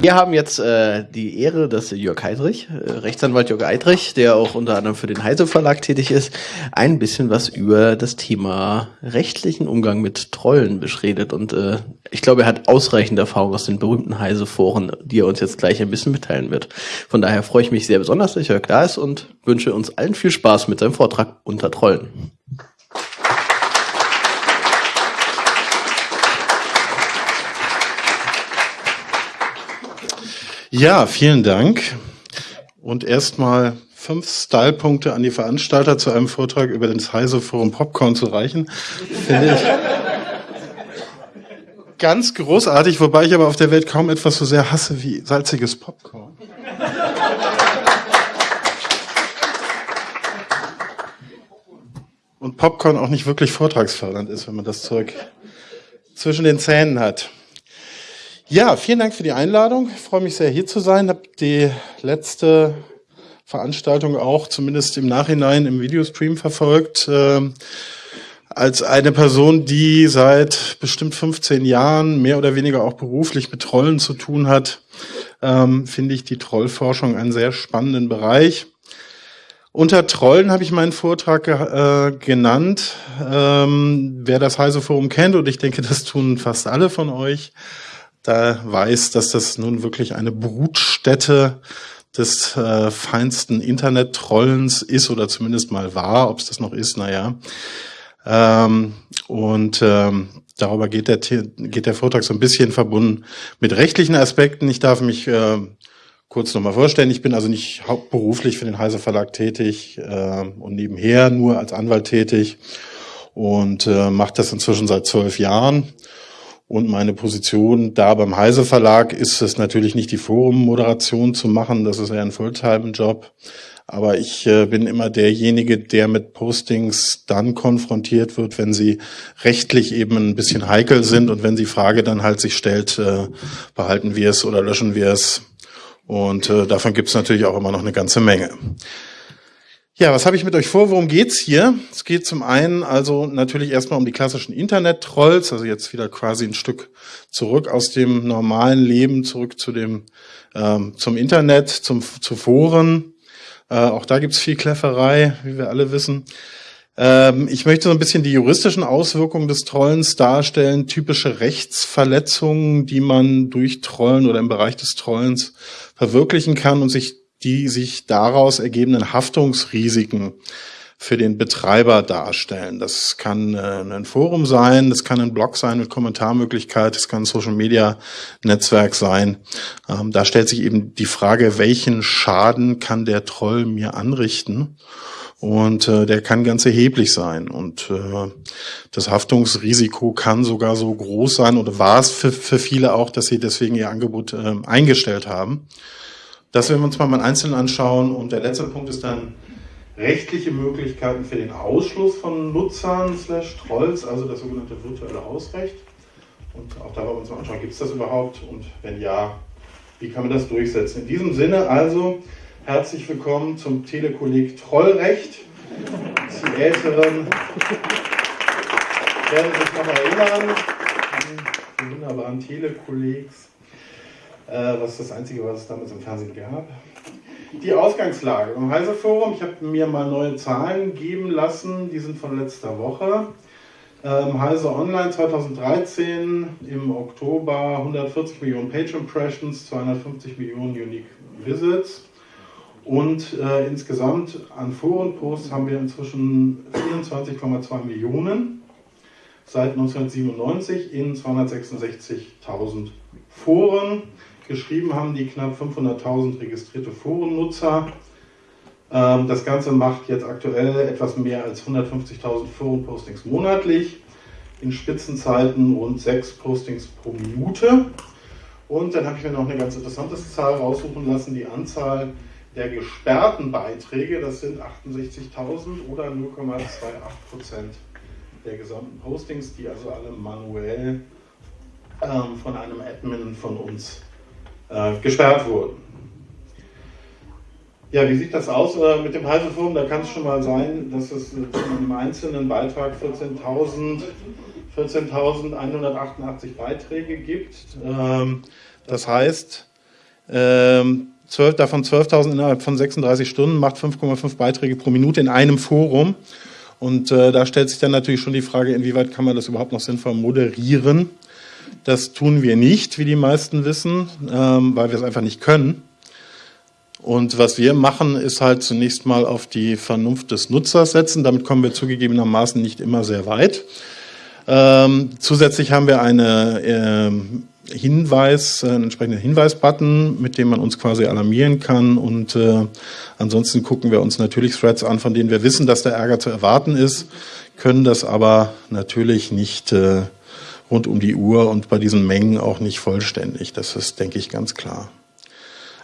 Wir haben jetzt äh, die Ehre, dass Jörg Heidrich, äh, Rechtsanwalt Jörg Heidrich, der auch unter anderem für den Heise Verlag tätig ist, ein bisschen was über das Thema rechtlichen Umgang mit Trollen beschredet. Und äh, ich glaube, er hat ausreichend Erfahrung aus den berühmten Heise-Foren, die er uns jetzt gleich ein bisschen mitteilen wird. Von daher freue ich mich sehr besonders, dass Jörg da ist und wünsche uns allen viel Spaß mit seinem Vortrag unter Trollen. Ja, vielen Dank. Und erstmal fünf Stylepunkte an die Veranstalter zu einem Vortrag über das Heise Forum Popcorn zu reichen, finde ich ganz großartig, wobei ich aber auf der Welt kaum etwas so sehr hasse wie salziges Popcorn. Und Popcorn auch nicht wirklich vortragsfördernd ist, wenn man das Zeug zwischen den Zähnen hat. Ja, vielen Dank für die Einladung. Ich freue mich sehr, hier zu sein. Ich habe die letzte Veranstaltung auch zumindest im Nachhinein im Videostream verfolgt. Äh, als eine Person, die seit bestimmt 15 Jahren mehr oder weniger auch beruflich mit Trollen zu tun hat, ähm, finde ich die Trollforschung einen sehr spannenden Bereich. Unter Trollen habe ich meinen Vortrag äh, genannt. Ähm, wer das Heise Forum kennt, und ich denke, das tun fast alle von euch, da weiß, dass das nun wirklich eine Brutstätte des äh, feinsten Internet-Trollens ist oder zumindest mal war. Ob es das noch ist, naja. Ähm, und ähm, darüber geht der, geht der Vortrag so ein bisschen verbunden mit rechtlichen Aspekten. Ich darf mich äh, kurz nochmal vorstellen. Ich bin also nicht hauptberuflich für den Heise Verlag tätig äh, und nebenher nur als Anwalt tätig und äh, mache das inzwischen seit zwölf Jahren und meine Position da beim Heise Verlag ist es natürlich nicht die Forum-Moderation zu machen, das ist ja ein Fulltime-Job. Aber ich äh, bin immer derjenige, der mit Postings dann konfrontiert wird, wenn sie rechtlich eben ein bisschen heikel sind und wenn die Frage dann halt sich stellt, äh, behalten wir es oder löschen wir es. Und äh, davon gibt es natürlich auch immer noch eine ganze Menge. Ja, was habe ich mit euch vor? Worum geht's hier? Es geht zum einen also natürlich erstmal um die klassischen Internet-Trolls, also jetzt wieder quasi ein Stück zurück aus dem normalen Leben, zurück zu dem ähm, zum Internet, zum zu Foren. Äh, auch da gibt's viel Klefferei, wie wir alle wissen. Ähm, ich möchte so ein bisschen die juristischen Auswirkungen des Trollens darstellen, typische Rechtsverletzungen, die man durch Trollen oder im Bereich des Trollens verwirklichen kann und sich die sich daraus ergebenden Haftungsrisiken für den Betreiber darstellen. Das kann äh, ein Forum sein, das kann ein Blog sein mit Kommentarmöglichkeit, das kann ein Social Media Netzwerk sein. Ähm, da stellt sich eben die Frage, welchen Schaden kann der Troll mir anrichten? Und äh, der kann ganz erheblich sein. Und äh, das Haftungsrisiko kann sogar so groß sein oder war es für, für viele auch, dass sie deswegen ihr Angebot äh, eingestellt haben. Das werden wir uns mal mal einzeln anschauen. Und der letzte Punkt ist dann rechtliche Möglichkeiten für den Ausschluss von Nutzern slash Trolls, also das sogenannte virtuelle Hausrecht. Und auch da wollen wir uns mal anschauen, gibt es das überhaupt? Und wenn ja, wie kann man das durchsetzen? In diesem Sinne also herzlich willkommen zum Telekolleg Trollrecht. Die Älteren werden sich noch erinnern, die wunderbaren Telekollegs was das Einzige, was es damals im Fernsehen gab. Die Ausgangslage im Heise Forum, ich habe mir mal neue Zahlen geben lassen, die sind von letzter Woche. Ähm, Heise Online 2013 im Oktober 140 Millionen Page Impressions, 250 Millionen Unique Visits und äh, insgesamt an Forenposts haben wir inzwischen 24,2 Millionen seit 1997 in 266.000 Foren. Geschrieben haben die knapp 500.000 registrierte Forennutzer. Ähm, das Ganze macht jetzt aktuell etwas mehr als 150.000 Forenpostings monatlich. In Spitzenzeiten rund 6 Postings pro Minute. Und dann habe ich mir noch eine ganz interessante Zahl raussuchen lassen, die Anzahl der gesperrten Beiträge, das sind 68.000 oder 0,28 Prozent der gesamten Postings, die also alle manuell ähm, von einem Admin von uns äh, gesperrt wurden. Ja, wie sieht das aus äh, mit dem Heiseforum? Da kann es schon mal sein, dass es zu einem einzelnen Beitrag 14.188 14 Beiträge gibt. Ähm, das heißt, Ähm, 12, davon 12.000 innerhalb von 36 Stunden, macht 5,5 Beiträge pro Minute in einem Forum. Und äh, da stellt sich dann natürlich schon die Frage, inwieweit kann man das überhaupt noch sinnvoll moderieren. Das tun wir nicht, wie die meisten wissen, ähm, weil wir es einfach nicht können. Und was wir machen, ist halt zunächst mal auf die Vernunft des Nutzers setzen. Damit kommen wir zugegebenermaßen nicht immer sehr weit. Ähm, zusätzlich haben wir eine ähm, Hinweis, einen entsprechenden Hinweisbutton, mit dem man uns quasi alarmieren kann. Und äh, ansonsten gucken wir uns natürlich Threads an, von denen wir wissen, dass der Ärger zu erwarten ist, können das aber natürlich nicht äh, rund um die Uhr und bei diesen Mengen auch nicht vollständig. Das ist, denke ich, ganz klar.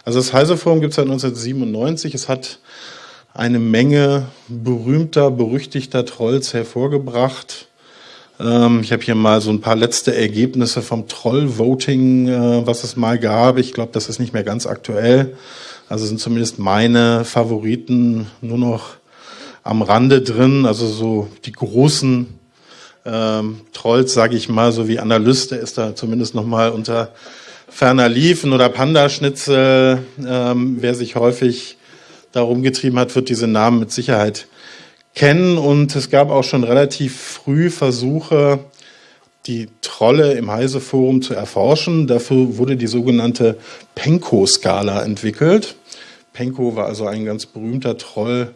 Also das Heise-Forum gibt es seit 1997. Es hat eine Menge berühmter, berüchtigter Trolls hervorgebracht. Ähm, ich habe hier mal so ein paar letzte Ergebnisse vom Troll-Voting, äh, was es mal gab. Ich glaube, das ist nicht mehr ganz aktuell. Also sind zumindest meine Favoriten nur noch am Rande drin. Also so die großen ähm, Trolls, sage ich mal, so wie Analyste ist da zumindest noch mal unter ferner Liefen oder Pandaschnitzel. Ähm, wer sich häufig darum getrieben hat, wird diese Namen mit Sicherheit kennen und es gab auch schon relativ früh Versuche, die Trolle im Heise-Forum zu erforschen. Dafür wurde die sogenannte Penko-Skala entwickelt. Penko war also ein ganz berühmter Troll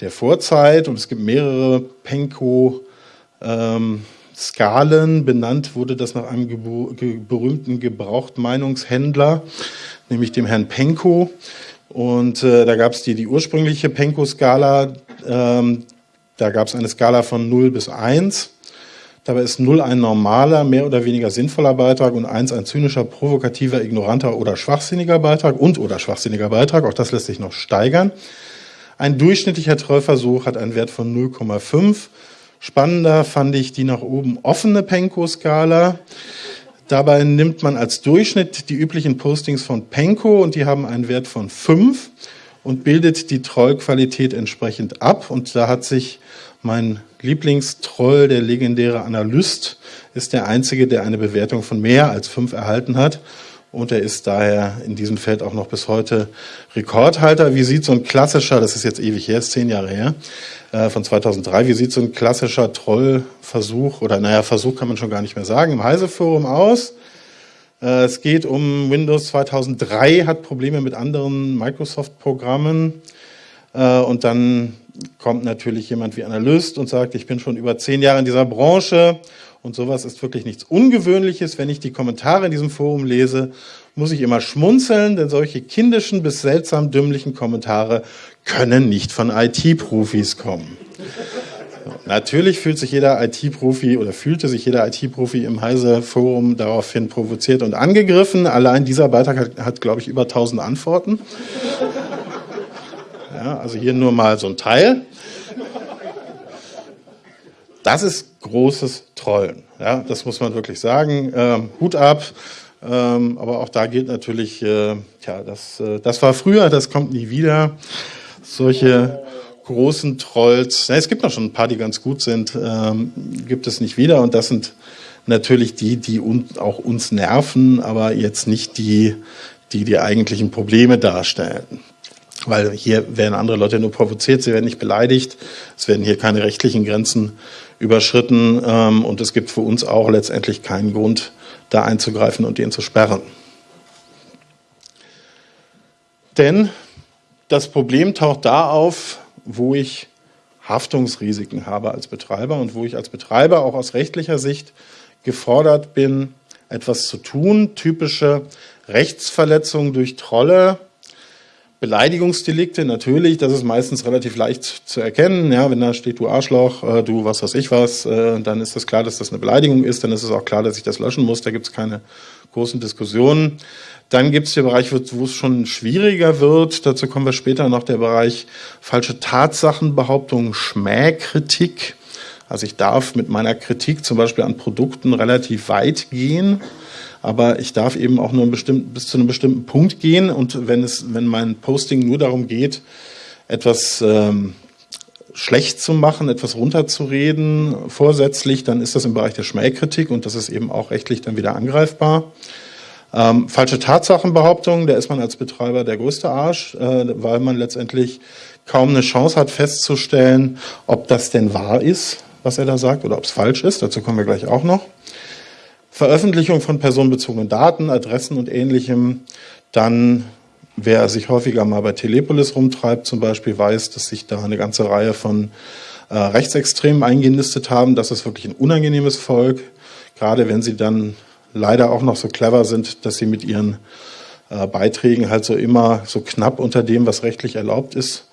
der Vorzeit und es gibt mehrere Penko-Skalen. Ähm, Benannt wurde das nach einem ge berühmten Gebrauchtmeinungshändler, nämlich dem Herrn Penko. Und äh, da gab es die, die ursprüngliche Penko-Skala, ähm, da gab es eine Skala von 0 bis 1. Dabei ist 0 ein normaler, mehr oder weniger sinnvoller Beitrag und 1 ein zynischer, provokativer, ignoranter oder schwachsinniger Beitrag und oder schwachsinniger Beitrag. Auch das lässt sich noch steigern. Ein durchschnittlicher Trollversuch hat einen Wert von 0,5. Spannender fand ich die nach oben offene Penko-Skala. Dabei nimmt man als Durchschnitt die üblichen Postings von Penko und die haben einen Wert von 5 und bildet die Trollqualität entsprechend ab. Und da hat sich mein Lieblingstroll, der legendäre Analyst, ist der einzige, der eine Bewertung von mehr als fünf erhalten hat. Und er ist daher in diesem Feld auch noch bis heute Rekordhalter. Wie sieht so ein klassischer, das ist jetzt ewig her, ist zehn Jahre her, äh, von 2003, wie sieht so ein klassischer Trollversuch, oder naja, Versuch kann man schon gar nicht mehr sagen, im Heise-Forum aus? Äh, es geht um Windows 2003, hat Probleme mit anderen Microsoft-Programmen. Äh, und dann kommt natürlich jemand wie Analyst und sagt, ich bin schon über zehn Jahre in dieser Branche und sowas ist wirklich nichts Ungewöhnliches. Wenn ich die Kommentare in diesem Forum lese, muss ich immer schmunzeln, denn solche kindischen bis seltsam dümmlichen Kommentare können nicht von IT-Profis kommen. Natürlich fühlt sich jeder IT-Profi oder fühlte sich jeder IT-Profi im Heise-Forum daraufhin provoziert und angegriffen. Allein dieser Beitrag hat, hat glaube ich, über 1000 Antworten. Ja, also hier nur mal so ein Teil. Das ist großes Trollen. Ja, das muss man wirklich sagen. Ähm, Hut ab. Ähm, aber auch da gilt natürlich, äh, tja, das, äh, das war früher, das kommt nie wieder. Solche großen Trolls, na, es gibt noch schon ein paar, die ganz gut sind, ähm, gibt es nicht wieder. Und das sind natürlich die, die un auch uns nerven, aber jetzt nicht die, die die eigentlichen Probleme darstellen. Weil hier werden andere Leute nur provoziert, sie werden nicht beleidigt, es werden hier keine rechtlichen Grenzen überschritten ähm, und es gibt für uns auch letztendlich keinen Grund, da einzugreifen und den zu sperren. Denn das Problem taucht da auf, wo ich Haftungsrisiken habe als Betreiber und wo ich als Betreiber auch aus rechtlicher Sicht gefordert bin, etwas zu tun. Typische Rechtsverletzungen durch Trolle, Beleidigungsdelikte, natürlich, das ist meistens relativ leicht zu erkennen. Ja, wenn da steht, du Arschloch, äh, du was weiß ich was, äh, dann ist es klar, dass das eine Beleidigung ist, dann ist es auch klar, dass ich das löschen muss. Da gibt es keine großen Diskussionen. Dann gibt es den Bereich, wo es schon schwieriger wird. Dazu kommen wir später noch. Der Bereich falsche Tatsachenbehauptungen, Schmähkritik. Also ich darf mit meiner Kritik zum Beispiel an Produkten relativ weit gehen, aber ich darf eben auch nur bis zu einem bestimmten Punkt gehen. Und wenn es, wenn mein Posting nur darum geht, etwas ähm, schlecht zu machen, etwas runterzureden, vorsätzlich, dann ist das im Bereich der Schmähkritik und das ist eben auch rechtlich dann wieder angreifbar. Ähm, falsche Tatsachenbehauptungen, da ist man als Betreiber der größte Arsch, äh, weil man letztendlich kaum eine Chance hat festzustellen, ob das denn wahr ist, was er da sagt, oder ob es falsch ist. Dazu kommen wir gleich auch noch. Veröffentlichung von personenbezogenen Daten, Adressen und ähnlichem. Dann, wer sich häufiger mal bei Telepolis rumtreibt zum Beispiel, weiß, dass sich da eine ganze Reihe von äh, Rechtsextremen eingenistet haben. Das ist wirklich ein unangenehmes Volk, gerade wenn sie dann leider auch noch so clever sind, dass sie mit ihren äh, Beiträgen halt so immer so knapp unter dem, was rechtlich erlaubt ist,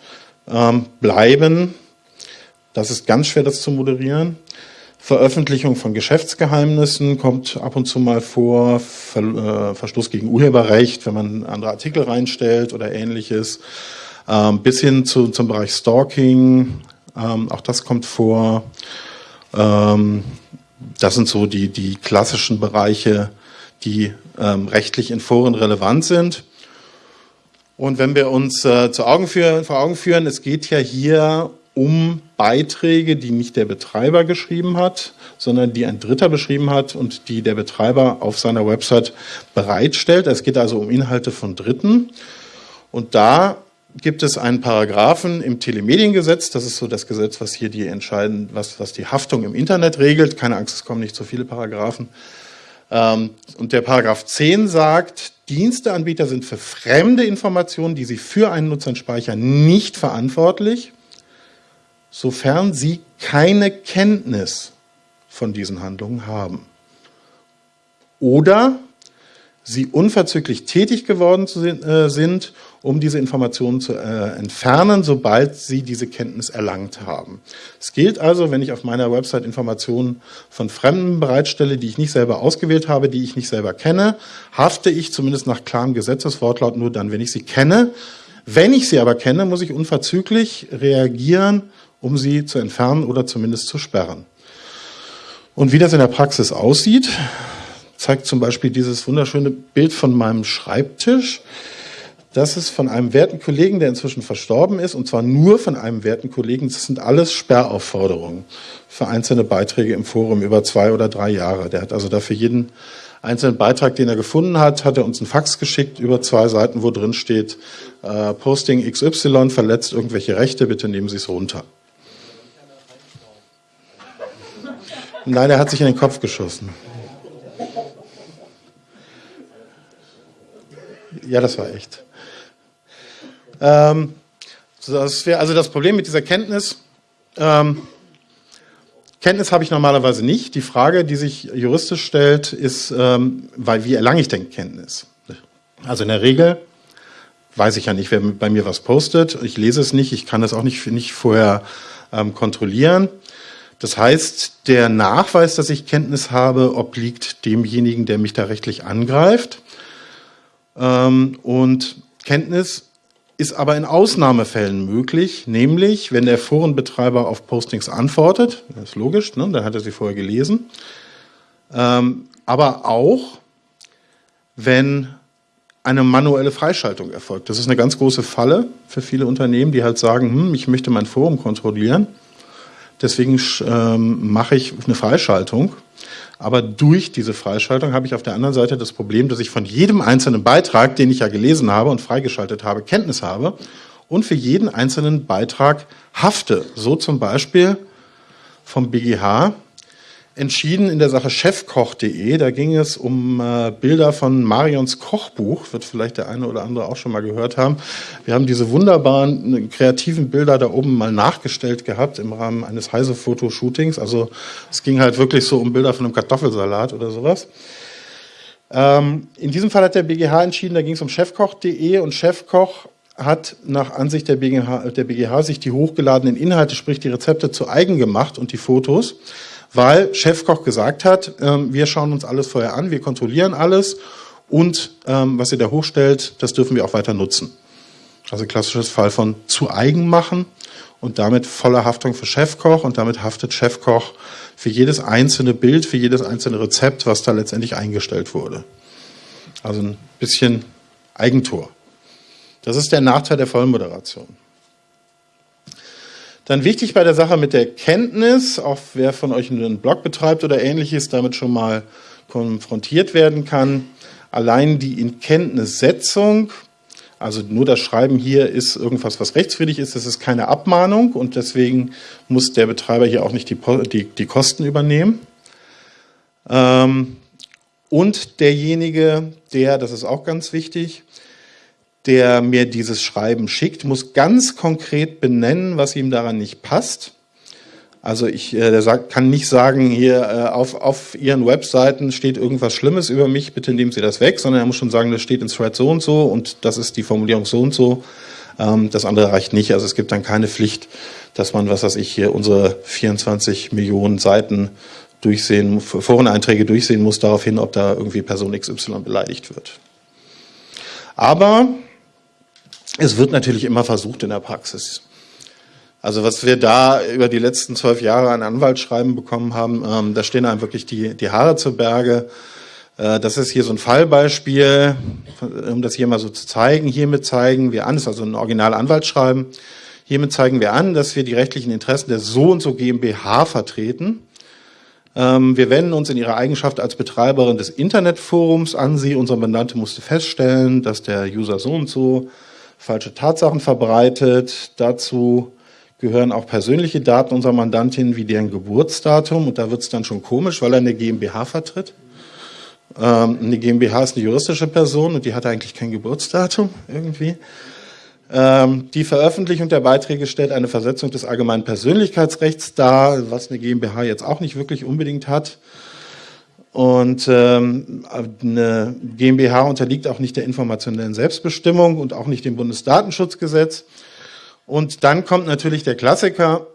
ähm, bleiben. Das ist ganz schwer, das zu moderieren. Veröffentlichung von Geschäftsgeheimnissen kommt ab und zu mal vor, Ver, äh, Verstoß gegen Urheberrecht, wenn man andere Artikel reinstellt oder ähnliches, ähm, bis hin zu, zum Bereich Stalking, ähm, auch das kommt vor. Ähm, das sind so die, die klassischen Bereiche, die ähm, rechtlich in Foren relevant sind. Und wenn wir uns äh, zu Augen führen, vor Augen führen, es geht ja hier um Beiträge, die nicht der Betreiber geschrieben hat, sondern die ein Dritter beschrieben hat und die der Betreiber auf seiner Website bereitstellt. Es geht also um Inhalte von Dritten. Und da gibt es einen Paragraphen im Telemediengesetz. Das ist so das Gesetz, was hier die entscheiden, was, was die Haftung im Internet regelt. Keine Angst, es kommen nicht so viele Paragraphen. Ähm, und der Paragraph 10 sagt, Diensteanbieter sind für fremde Informationen, die sie für einen Nutzer speichern, nicht verantwortlich sofern sie keine Kenntnis von diesen Handlungen haben. Oder sie unverzüglich tätig geworden äh, sind, um diese Informationen zu äh, entfernen, sobald sie diese Kenntnis erlangt haben. Es gilt also, wenn ich auf meiner Website Informationen von Fremden bereitstelle, die ich nicht selber ausgewählt habe, die ich nicht selber kenne, hafte ich zumindest nach klarem Gesetzeswortlaut nur dann, wenn ich sie kenne. Wenn ich sie aber kenne, muss ich unverzüglich reagieren um sie zu entfernen oder zumindest zu sperren. Und wie das in der Praxis aussieht, zeigt zum Beispiel dieses wunderschöne Bild von meinem Schreibtisch. Das ist von einem werten Kollegen, der inzwischen verstorben ist, und zwar nur von einem werten Kollegen. Das sind alles Sperraufforderungen für einzelne Beiträge im Forum über zwei oder drei Jahre. Der hat also dafür jeden einzelnen Beitrag, den er gefunden hat, hat er uns einen Fax geschickt über zwei Seiten, wo drin steht, äh, Posting XY verletzt irgendwelche Rechte, bitte nehmen Sie es runter. Nein, er hat sich in den Kopf geschossen. Ja, das war echt. Ähm, das wär, also das Problem mit dieser Kenntnis, ähm, Kenntnis habe ich normalerweise nicht. Die Frage, die sich juristisch stellt, ist, ähm, weil wie erlange ich denn Kenntnis? Also in der Regel weiß ich ja nicht, wer bei mir was postet. Ich lese es nicht, ich kann es auch nicht, nicht vorher ähm, kontrollieren. Das heißt, der Nachweis, dass ich Kenntnis habe, obliegt demjenigen, der mich da rechtlich angreift. Ähm, und Kenntnis ist aber in Ausnahmefällen möglich, nämlich wenn der Forenbetreiber auf Postings antwortet, das ist logisch, ne, dann hat er sie vorher gelesen, ähm, aber auch wenn eine manuelle Freischaltung erfolgt. Das ist eine ganz große Falle für viele Unternehmen, die halt sagen, hm, ich möchte mein Forum kontrollieren Deswegen ähm, mache ich eine Freischaltung. Aber durch diese Freischaltung habe ich auf der anderen Seite das Problem, dass ich von jedem einzelnen Beitrag, den ich ja gelesen habe und freigeschaltet habe, Kenntnis habe und für jeden einzelnen Beitrag hafte. So zum Beispiel vom BGH entschieden in der Sache chefkoch.de. Da ging es um äh, Bilder von Marions Kochbuch, wird vielleicht der eine oder andere auch schon mal gehört haben. Wir haben diese wunderbaren äh, kreativen Bilder da oben mal nachgestellt gehabt im Rahmen eines Heise-Fotoshootings. Also es ging halt wirklich so um Bilder von einem Kartoffelsalat oder sowas. Ähm, in diesem Fall hat der BGH entschieden, da ging es um chefkoch.de und Chefkoch hat nach Ansicht der BGH, der BGH sich die hochgeladenen Inhalte, sprich die Rezepte zu eigen gemacht und die Fotos weil Chefkoch gesagt hat, ähm, wir schauen uns alles vorher an, wir kontrollieren alles und ähm, was ihr da hochstellt, das dürfen wir auch weiter nutzen. Also klassisches Fall von zu eigen machen und damit voller Haftung für Chefkoch und damit haftet Chefkoch für jedes einzelne Bild, für jedes einzelne Rezept, was da letztendlich eingestellt wurde. Also ein bisschen Eigentor. Das ist der Nachteil der Vollmoderation. Dann wichtig bei der Sache mit der Kenntnis, auch wer von euch einen Blog betreibt oder ähnliches, damit schon mal konfrontiert werden kann. allein die Inkenntnissetzung, also nur das Schreiben hier ist irgendwas, was rechtswidrig ist, das ist keine Abmahnung und deswegen muss der Betreiber hier auch nicht die, die, die Kosten übernehmen. Ähm, und derjenige, der, das ist auch ganz wichtig, der mir dieses Schreiben schickt, muss ganz konkret benennen, was ihm daran nicht passt. Also ich äh, sagt, kann nicht sagen, hier äh, auf, auf Ihren Webseiten steht irgendwas Schlimmes über mich, bitte nehmen Sie das weg, sondern er muss schon sagen, das steht in Thread so und so und das ist die Formulierung so und so. Ähm, das andere reicht nicht. Also es gibt dann keine Pflicht, dass man, was weiß ich, hier unsere 24 Millionen Seiten durchsehen, Foreneinträge durchsehen muss, darauf hin, ob da irgendwie Person XY beleidigt wird. Aber es wird natürlich immer versucht in der Praxis. Also was wir da über die letzten zwölf Jahre an Anwaltsschreiben bekommen haben, ähm, da stehen einem wirklich die, die Haare zu Berge. Äh, das ist hier so ein Fallbeispiel, um das hier mal so zu zeigen. Hiermit zeigen wir an, das ist also ein original Anwaltsschreiben. Hiermit zeigen wir an, dass wir die rechtlichen Interessen der so und so GmbH vertreten. Ähm, wir wenden uns in ihrer Eigenschaft als Betreiberin des Internetforums an sie. Unser Mandante musste feststellen, dass der User so und so falsche Tatsachen verbreitet. Dazu gehören auch persönliche Daten unserer Mandantin wie deren Geburtsdatum. Und da wird es dann schon komisch, weil er eine GmbH vertritt. Ähm, eine GmbH ist eine juristische Person und die hat eigentlich kein Geburtsdatum irgendwie. Ähm, die Veröffentlichung der Beiträge stellt eine Versetzung des allgemeinen Persönlichkeitsrechts dar, was eine GmbH jetzt auch nicht wirklich unbedingt hat. Und ähm, eine GmbH unterliegt auch nicht der informationellen Selbstbestimmung und auch nicht dem Bundesdatenschutzgesetz. Und dann kommt natürlich der Klassiker,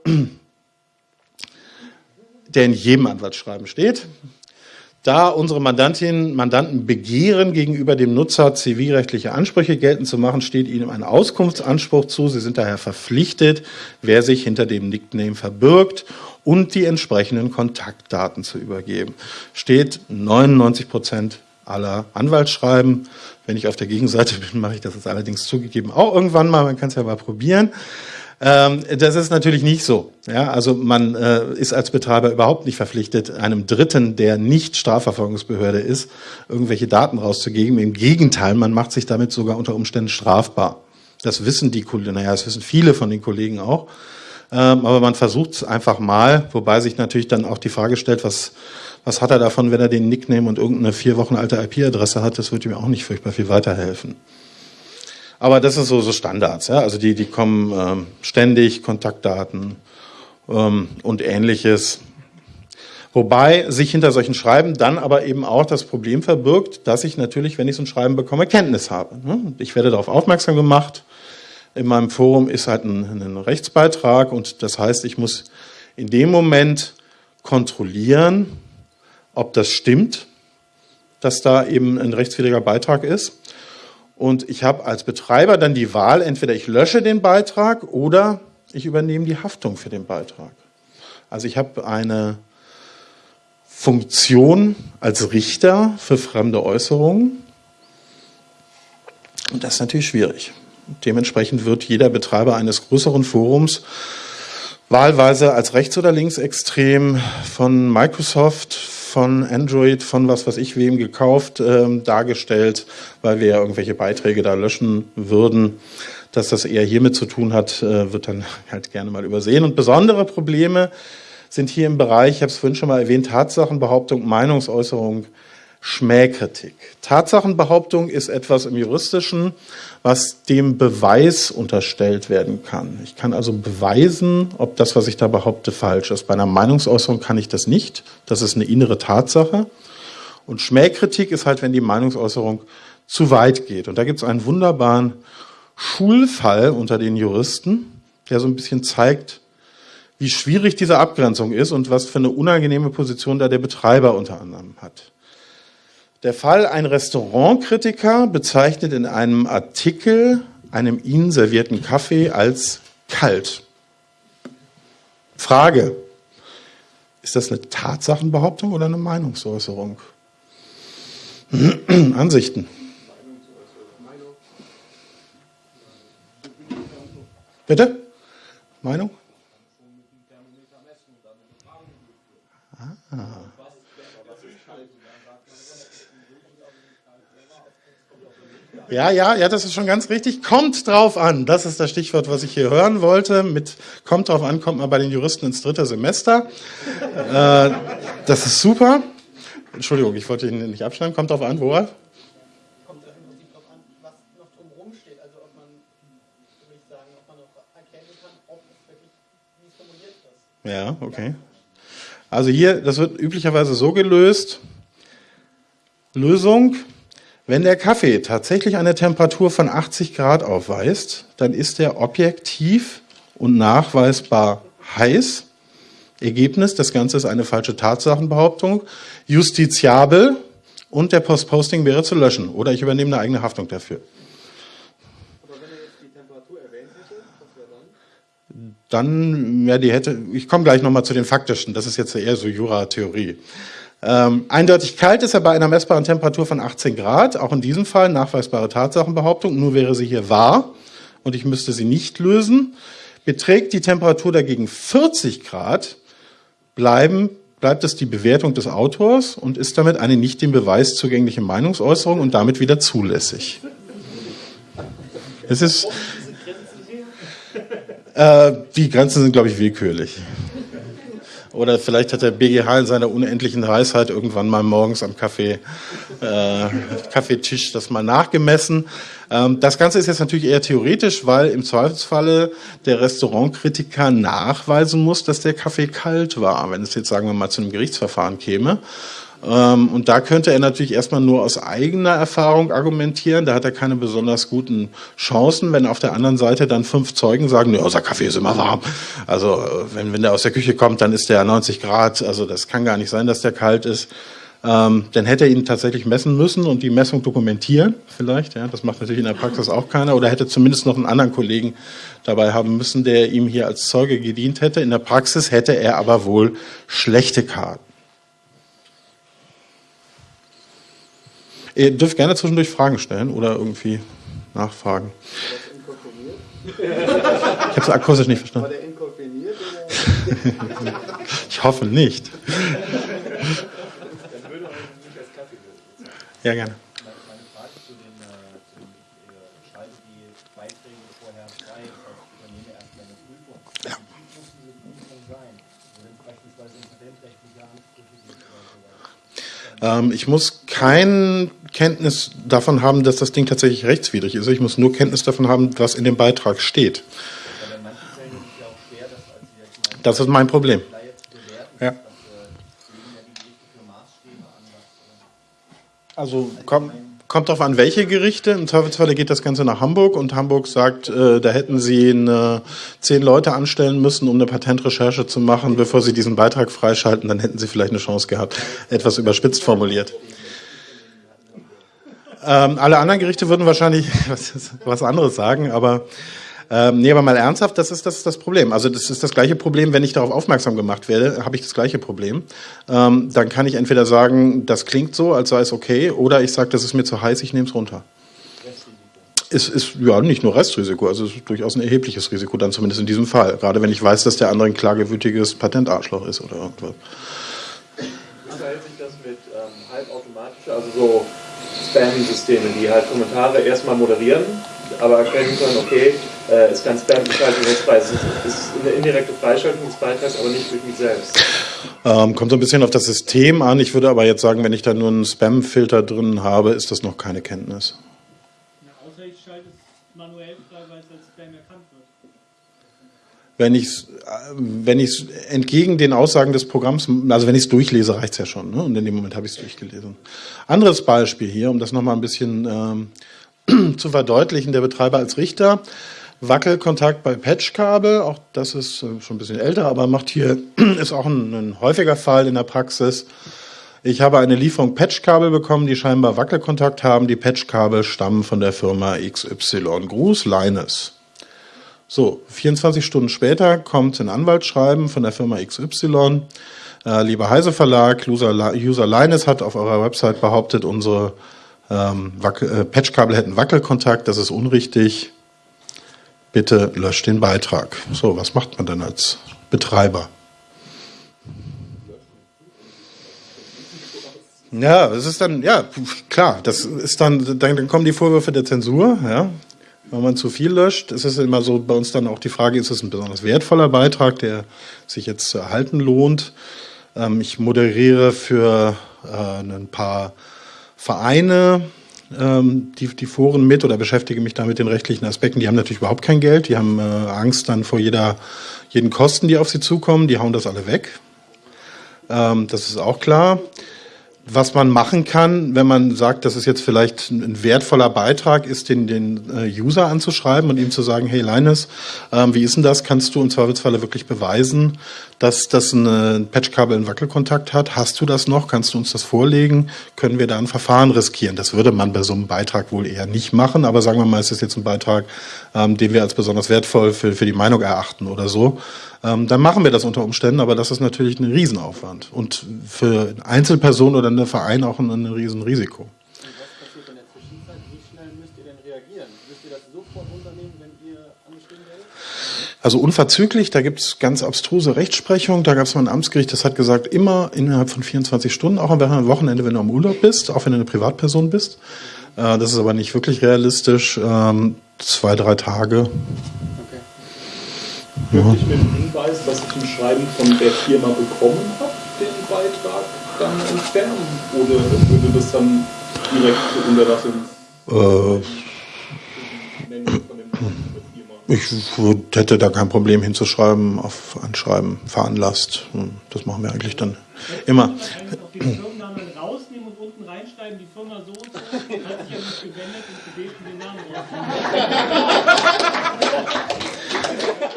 der in jedem Anwaltsschreiben steht. Da unsere Mandantinnen Mandanten begehren, gegenüber dem Nutzer zivilrechtliche Ansprüche geltend zu machen, steht ihnen ein Auskunftsanspruch zu. Sie sind daher verpflichtet, wer sich hinter dem Nickname verbirgt und die entsprechenden Kontaktdaten zu übergeben. Steht 99 Prozent aller Anwaltsschreiben. Wenn ich auf der Gegenseite bin, mache ich das jetzt allerdings zugegeben auch irgendwann mal. Man kann es ja mal probieren. Ähm, das ist natürlich nicht so. Ja, also man äh, ist als Betreiber überhaupt nicht verpflichtet, einem Dritten, der nicht Strafverfolgungsbehörde ist, irgendwelche Daten rauszugeben. Im Gegenteil, man macht sich damit sogar unter Umständen strafbar. Das wissen die Kollegen, naja, das wissen viele von den Kollegen auch. Ähm, aber man versucht es einfach mal, wobei sich natürlich dann auch die Frage stellt, was, was hat er davon, wenn er den Nickname und irgendeine vier Wochen alte IP-Adresse hat? Das wird ihm auch nicht furchtbar viel weiterhelfen. Aber das ist so, so Standards, ja. Also die, die kommen ähm, ständig, Kontaktdaten ähm, und ähnliches. Wobei sich hinter solchen Schreiben dann aber eben auch das Problem verbirgt, dass ich natürlich, wenn ich so ein Schreiben bekomme, Kenntnis habe. Ne? Ich werde darauf aufmerksam gemacht. In meinem Forum ist halt ein, ein Rechtsbeitrag und das heißt, ich muss in dem Moment kontrollieren, ob das stimmt, dass da eben ein rechtswidriger Beitrag ist. Und ich habe als Betreiber dann die Wahl, entweder ich lösche den Beitrag oder ich übernehme die Haftung für den Beitrag. Also ich habe eine Funktion als Richter für fremde Äußerungen. Und das ist natürlich schwierig. Dementsprechend wird jeder Betreiber eines größeren Forums wahlweise als rechts- oder linksextrem von Microsoft, von Android, von was weiß ich wem gekauft, ähm, dargestellt, weil wir ja irgendwelche Beiträge da löschen würden. Dass das eher hiermit zu tun hat, äh, wird dann halt gerne mal übersehen. Und besondere Probleme sind hier im Bereich, ich habe es vorhin schon mal erwähnt, Tatsachenbehauptung, Meinungsäußerung, Schmähkritik. Tatsachenbehauptung ist etwas im Juristischen, was dem Beweis unterstellt werden kann. Ich kann also beweisen, ob das, was ich da behaupte, falsch ist. Bei einer Meinungsäußerung kann ich das nicht. Das ist eine innere Tatsache. Und Schmähkritik ist halt, wenn die Meinungsäußerung zu weit geht. Und da gibt es einen wunderbaren Schulfall unter den Juristen, der so ein bisschen zeigt, wie schwierig diese Abgrenzung ist und was für eine unangenehme Position da der Betreiber unter anderem hat. Der Fall, ein Restaurantkritiker bezeichnet in einem Artikel einem ihnen servierten Kaffee als kalt. Frage, ist das eine Tatsachenbehauptung oder eine Meinungsäußerung? Ansichten. Bitte? Meinung? Ja, ja, ja, das ist schon ganz richtig. Kommt drauf an. Das ist das Stichwort, was ich hier hören wollte. Mit kommt drauf an, kommt man bei den Juristen ins dritte Semester. äh, das ist super. Entschuldigung, ich wollte ihn nicht abschneiden. Kommt drauf an, woher? Kommt drauf an, was noch drumherum steht. Also ob man, würde ich sagen, ob man noch erkennen kann, ob es wirklich, wie es formuliert ist. Ja, okay. Also hier, das wird üblicherweise so gelöst. Lösung, wenn der Kaffee tatsächlich eine Temperatur von 80 Grad aufweist, dann ist er objektiv und nachweisbar heiß. Ergebnis, das Ganze ist eine falsche Tatsachenbehauptung, justiziabel und der Postposting wäre zu löschen oder ich übernehme eine eigene Haftung dafür. Aber wenn er jetzt die Temperatur erwähnt hätte, was wäre dann? Dann, ja, die hätte, ich komme gleich nochmal zu den faktischen, das ist jetzt eher so Jura-Theorie. Ähm, eindeutig kalt ist er bei einer messbaren Temperatur von 18 Grad, auch in diesem Fall nachweisbare Tatsachenbehauptung, nur wäre sie hier wahr und ich müsste sie nicht lösen. Beträgt die Temperatur dagegen 40 Grad, bleiben, bleibt es die Bewertung des Autors und ist damit eine nicht dem Beweis zugängliche Meinungsäußerung und damit wieder zulässig. Es ist, äh, die Grenzen sind, glaube ich, willkürlich. Oder vielleicht hat der BGH in seiner unendlichen Weisheit irgendwann mal morgens am Kaffee, äh, Kaffeetisch das mal nachgemessen. Ähm, das Ganze ist jetzt natürlich eher theoretisch, weil im Zweifelsfalle der Restaurantkritiker nachweisen muss, dass der Kaffee kalt war, wenn es jetzt, sagen wir mal, zu einem Gerichtsverfahren käme. Ähm, und da könnte er natürlich erstmal nur aus eigener Erfahrung argumentieren. Da hat er keine besonders guten Chancen, wenn auf der anderen Seite dann fünf Zeugen sagen, ja, unser Kaffee ist immer warm. Also äh, wenn, wenn der aus der Küche kommt, dann ist der 90 Grad. Also das kann gar nicht sein, dass der kalt ist. Ähm, dann hätte er ihn tatsächlich messen müssen und die Messung dokumentieren, vielleicht. Ja, das macht natürlich in der Praxis auch keiner. Oder hätte zumindest noch einen anderen Kollegen dabei haben müssen, der ihm hier als Zeuge gedient hätte. In der Praxis hätte er aber wohl schlechte Karten. Ihr dürft gerne zwischendurch Fragen stellen oder irgendwie nachfragen. Ich habe es akustisch nicht verstanden. War der inkomponiert? ich hoffe nicht. Ja, gerne. Ähm, ich muss kein Kenntnis davon haben, dass das Ding tatsächlich rechtswidrig ist. Ich muss nur Kenntnis davon haben, was in dem Beitrag steht. Das ist mein Problem. Ja. Also kommt, kommt darauf an, welche Gerichte. Im Zweifelsfall geht das Ganze nach Hamburg und Hamburg sagt, äh, da hätten sie eine, zehn Leute anstellen müssen, um eine Patentrecherche zu machen, bevor sie diesen Beitrag freischalten. Dann hätten sie vielleicht eine Chance gehabt. Etwas überspitzt formuliert. Ähm, alle anderen Gerichte würden wahrscheinlich was, was anderes sagen, aber ähm, nee, aber mal ernsthaft, das ist das, das Problem. Also das ist das gleiche Problem, wenn ich darauf aufmerksam gemacht werde, habe ich das gleiche Problem. Ähm, dann kann ich entweder sagen, das klingt so, als sei es okay, oder ich sage, das ist mir zu heiß, ich nehme es runter. Es ist ja nicht nur Restrisiko, also es ist durchaus ein erhebliches Risiko, dann zumindest in diesem Fall. Gerade wenn ich weiß, dass der andere ein klagewütiges Patentarschloch ist oder irgendwas. Wie verhält sich das mit ähm, halbautomatisch, also so Spam-Systeme, die halt Kommentare erstmal moderieren, aber erkennen können, okay, äh, ist kein Spam, ich schalte jetzt frei. Es ist eine indirekte Freischaltung des Beitrags, aber nicht durch mich selbst. Ähm, kommt so ein bisschen auf das System an. Ich würde aber jetzt sagen, wenn ich da nur einen Spam-Filter drin habe, ist das noch keine Kenntnis. Ja, außer ich schalte es manuell frei, weil es als Spam erkannt wird. Wenn ich es wenn ich entgegen den Aussagen des Programms, also wenn ich es durchlese, reicht es ja schon. Ne? Und in dem Moment habe ich es durchgelesen. Anderes Beispiel hier, um das nochmal ein bisschen ähm, zu verdeutlichen, der Betreiber als Richter. Wackelkontakt bei Patchkabel, auch das ist äh, schon ein bisschen älter, aber macht hier, ist auch ein, ein häufiger Fall in der Praxis. Ich habe eine Lieferung Patchkabel bekommen, die scheinbar Wackelkontakt haben. Die Patchkabel stammen von der Firma XY. Gruß, Linus. So, 24 Stunden später kommt ein Anwaltsschreiben von der Firma XY. Äh, lieber Heise Verlag, User, Linus hat auf eurer Website behauptet, unsere ähm, äh, Patchkabel hätten Wackelkontakt. Das ist unrichtig. Bitte löscht den Beitrag. So, was macht man dann als Betreiber? Ja, es ist dann, ja, klar, das ist dann, dann, dann kommen die Vorwürfe der Zensur, ja. Wenn man zu viel löscht, ist es immer so bei uns dann auch die Frage, ist es ein besonders wertvoller Beitrag, der sich jetzt zu erhalten lohnt? Ähm, ich moderiere für äh, ein paar Vereine ähm, die, die Foren mit oder beschäftige mich da mit den rechtlichen Aspekten. Die haben natürlich überhaupt kein Geld, die haben äh, Angst dann vor jeder, jeden Kosten, die auf sie zukommen, die hauen das alle weg. Ähm, das ist auch klar was man machen kann, wenn man sagt, das ist jetzt vielleicht ein wertvoller Beitrag, ist den, den äh, User anzuschreiben und ihm zu sagen, hey Linus, ähm, wie ist denn das? Kannst du im Zweifelsfalle wirklich beweisen, dass das ein Patchkabel einen Wackelkontakt hat? Hast du das noch? Kannst du uns das vorlegen? Können wir da ein Verfahren riskieren? Das würde man bei so einem Beitrag wohl eher nicht machen, aber sagen wir mal, es ist jetzt ein Beitrag, ähm, den wir als besonders wertvoll für, für die Meinung erachten oder so ähm, dann machen wir das unter Umständen, aber das ist natürlich ein Riesenaufwand und für Einzelpersonen oder einen Verein auch ein, ein Riesenrisiko. Also unverzüglich, da gibt es ganz abstruse Rechtsprechung. Da gab es mal ein Amtsgericht, das hat gesagt, immer innerhalb von 24 Stunden, auch am Wochenende, wenn du am Urlaub bist, auch wenn du eine Privatperson bist. Äh, das ist aber nicht wirklich realistisch. Ähm, zwei, drei Tage Könnte ich mit dem Hinweis, dass ich ein Schreiben von der Firma bekommen habe, den Beitrag dann entfernen? Oder würde das dann direkt zur Unterlassung? Äh, ich hätte da kein Problem hinzuschreiben, auf Anschreiben veranlasst. Hm, das machen wir eigentlich dann immer.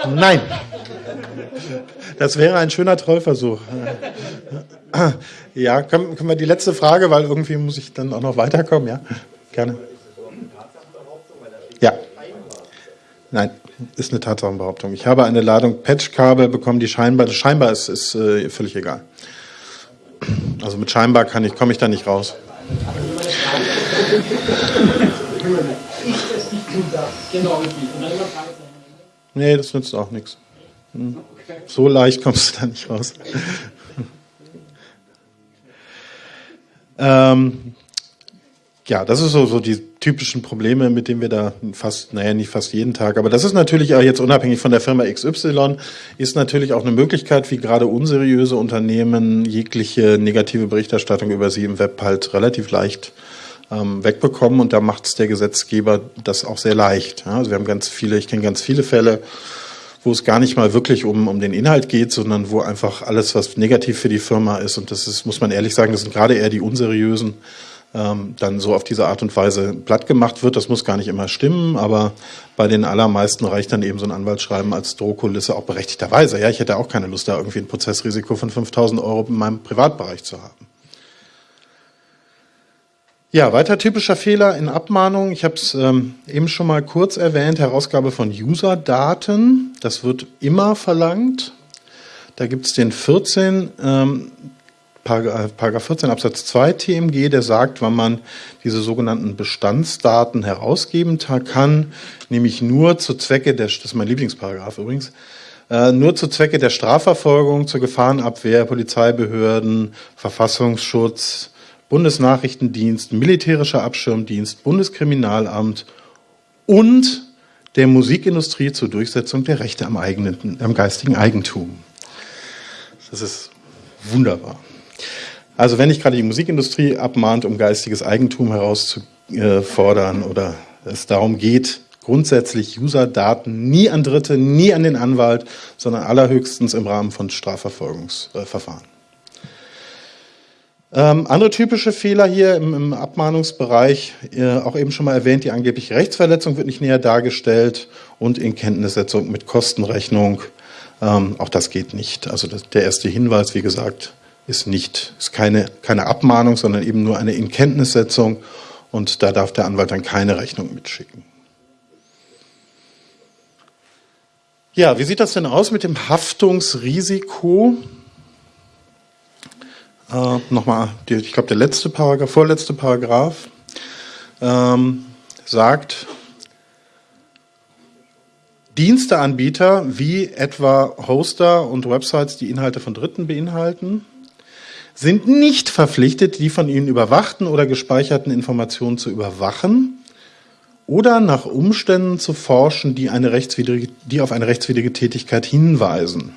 Nein. Das wäre ein schöner Trollversuch. Ja, können, können wir die letzte Frage, weil irgendwie muss ich dann auch noch weiterkommen, ja? Gerne. Ja. Nein, ist eine Tatsachenbehauptung. Ich habe eine Ladung Patchkabel bekommen, die scheinbar, scheinbar ist, ist äh, völlig egal. Also mit scheinbar kann ich, komme ich da nicht raus. Genau, Nee, das nützt auch nichts. Hm. So leicht kommst du da nicht raus. ähm, ja, das ist so, so die typischen Probleme, mit denen wir da fast, naja, nicht fast jeden Tag, aber das ist natürlich auch jetzt unabhängig von der Firma XY, ist natürlich auch eine Möglichkeit, wie gerade unseriöse Unternehmen jegliche negative Berichterstattung über sie im Web halt relativ leicht ähm, wegbekommen und da macht es der Gesetzgeber das auch sehr leicht. Ja, also wir haben ganz viele, ich kenne ganz viele Fälle, wo es gar nicht mal wirklich um, um den Inhalt geht, sondern wo einfach alles, was negativ für die Firma ist, und das ist, muss man ehrlich sagen, das sind gerade eher die unseriösen, ähm, dann so auf diese Art und Weise platt gemacht wird. Das muss gar nicht immer stimmen, aber bei den allermeisten reicht dann eben so ein Anwaltsschreiben als Drohkulisse auch berechtigterweise. Ja, ich hätte auch keine Lust, da irgendwie ein Prozessrisiko von 5000 Euro in meinem Privatbereich zu haben. Ja, weiter typischer Fehler in Abmahnungen. Ich habe es ähm, eben schon mal kurz erwähnt, Herausgabe von User-Daten. Das wird immer verlangt. Da gibt es den 14, ähm, Paragraph 14 Absatz 2 TMG, der sagt, wann man diese sogenannten Bestandsdaten herausgeben kann, nämlich nur zu Zwecke der, das ist mein Lieblingsparagraph übrigens, äh, nur zu Zwecke der Strafverfolgung, zur Gefahrenabwehr, Polizeibehörden, Verfassungsschutz, Bundesnachrichtendienst, Militärischer Abschirmdienst, Bundeskriminalamt und der Musikindustrie zur Durchsetzung der Rechte am, eigenen, am geistigen Eigentum. Das ist wunderbar. Also wenn nicht gerade die Musikindustrie abmahnt, um geistiges Eigentum herauszufordern oder es darum geht, grundsätzlich User-Daten nie an Dritte, nie an den Anwalt, sondern allerhöchstens im Rahmen von Strafverfolgungsverfahren. Ähm, andere typische Fehler hier im, im Abmahnungsbereich, äh, auch eben schon mal erwähnt, die angebliche Rechtsverletzung wird nicht näher dargestellt und Inkenntnissetzung mit Kostenrechnung. Ähm, auch das geht nicht. Also das, der erste Hinweis, wie gesagt, ist nicht, ist keine, keine Abmahnung, sondern eben nur eine Inkenntnissetzung und da darf der Anwalt dann keine Rechnung mitschicken. Ja, wie sieht das denn aus mit dem Haftungsrisiko? Äh, Nochmal, ich glaube, der letzte Paragraph, vorletzte Paragraph ähm, sagt, Diensteanbieter wie etwa Hoster und Websites, die Inhalte von Dritten beinhalten, sind nicht verpflichtet, die von ihnen überwachten oder gespeicherten Informationen zu überwachen oder nach Umständen zu forschen, die, eine rechtswidrige, die auf eine rechtswidrige Tätigkeit hinweisen.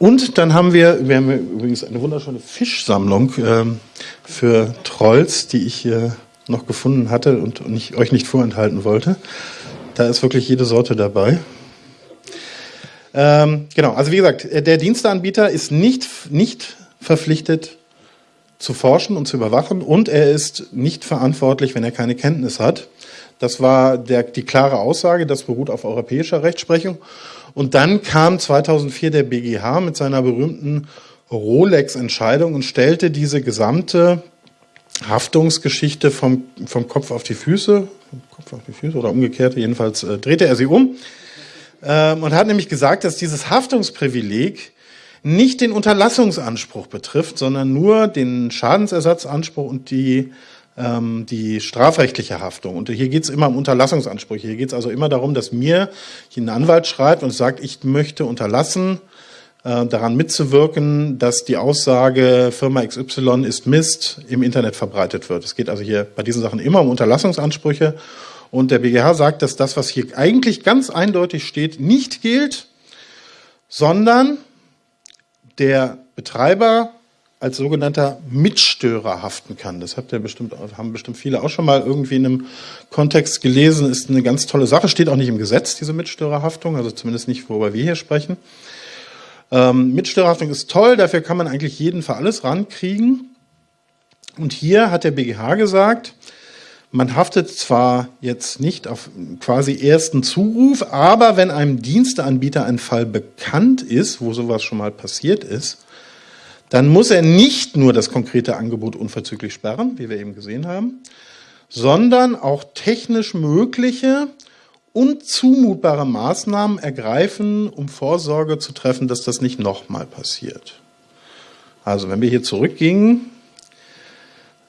Und dann haben wir, wir haben übrigens eine wunderschöne Fischsammlung äh, für Trolls, die ich hier noch gefunden hatte und nicht, euch nicht vorenthalten wollte. Da ist wirklich jede Sorte dabei. Ähm, genau, also wie gesagt, der Diensteanbieter ist nicht, nicht verpflichtet zu forschen und zu überwachen und er ist nicht verantwortlich, wenn er keine Kenntnis hat. Das war der, die klare Aussage, das beruht auf europäischer Rechtsprechung. Und dann kam 2004 der BGH mit seiner berühmten Rolex-Entscheidung und stellte diese gesamte Haftungsgeschichte vom, vom Kopf auf die Füße, Kopf auf die Füße oder umgekehrt, jedenfalls äh, drehte er sie um ähm, und hat nämlich gesagt, dass dieses Haftungsprivileg nicht den Unterlassungsanspruch betrifft, sondern nur den Schadensersatzanspruch und die, ähm, die strafrechtliche Haftung. Und hier geht es immer um Unterlassungsansprüche. Hier geht es also immer darum, dass mir ein Anwalt schreibt und sagt, ich möchte unterlassen, äh, daran mitzuwirken, dass die Aussage Firma XY ist Mist im Internet verbreitet wird. Es geht also hier bei diesen Sachen immer um Unterlassungsansprüche. Und der BGH sagt, dass das, was hier eigentlich ganz eindeutig steht, nicht gilt, sondern der Betreiber als sogenannter Mitstörer haften kann. Das habt ihr bestimmt, haben bestimmt viele auch schon mal irgendwie in einem Kontext gelesen. Ist eine ganz tolle Sache. Steht auch nicht im Gesetz, diese Mitstörerhaftung, also zumindest nicht, worüber wir hier sprechen. Ähm, Mitstörerhaftung ist toll, dafür kann man eigentlich jeden für alles rankriegen. Und hier hat der BGH gesagt, man haftet zwar jetzt nicht auf quasi ersten Zuruf, aber wenn einem Diensteanbieter ein Fall bekannt ist, wo sowas schon mal passiert ist, dann muss er nicht nur das konkrete Angebot unverzüglich sperren, wie wir eben gesehen haben, sondern auch technisch mögliche und zumutbare Maßnahmen ergreifen, um Vorsorge zu treffen, dass das nicht nochmal passiert. Also wenn wir hier zurückgingen,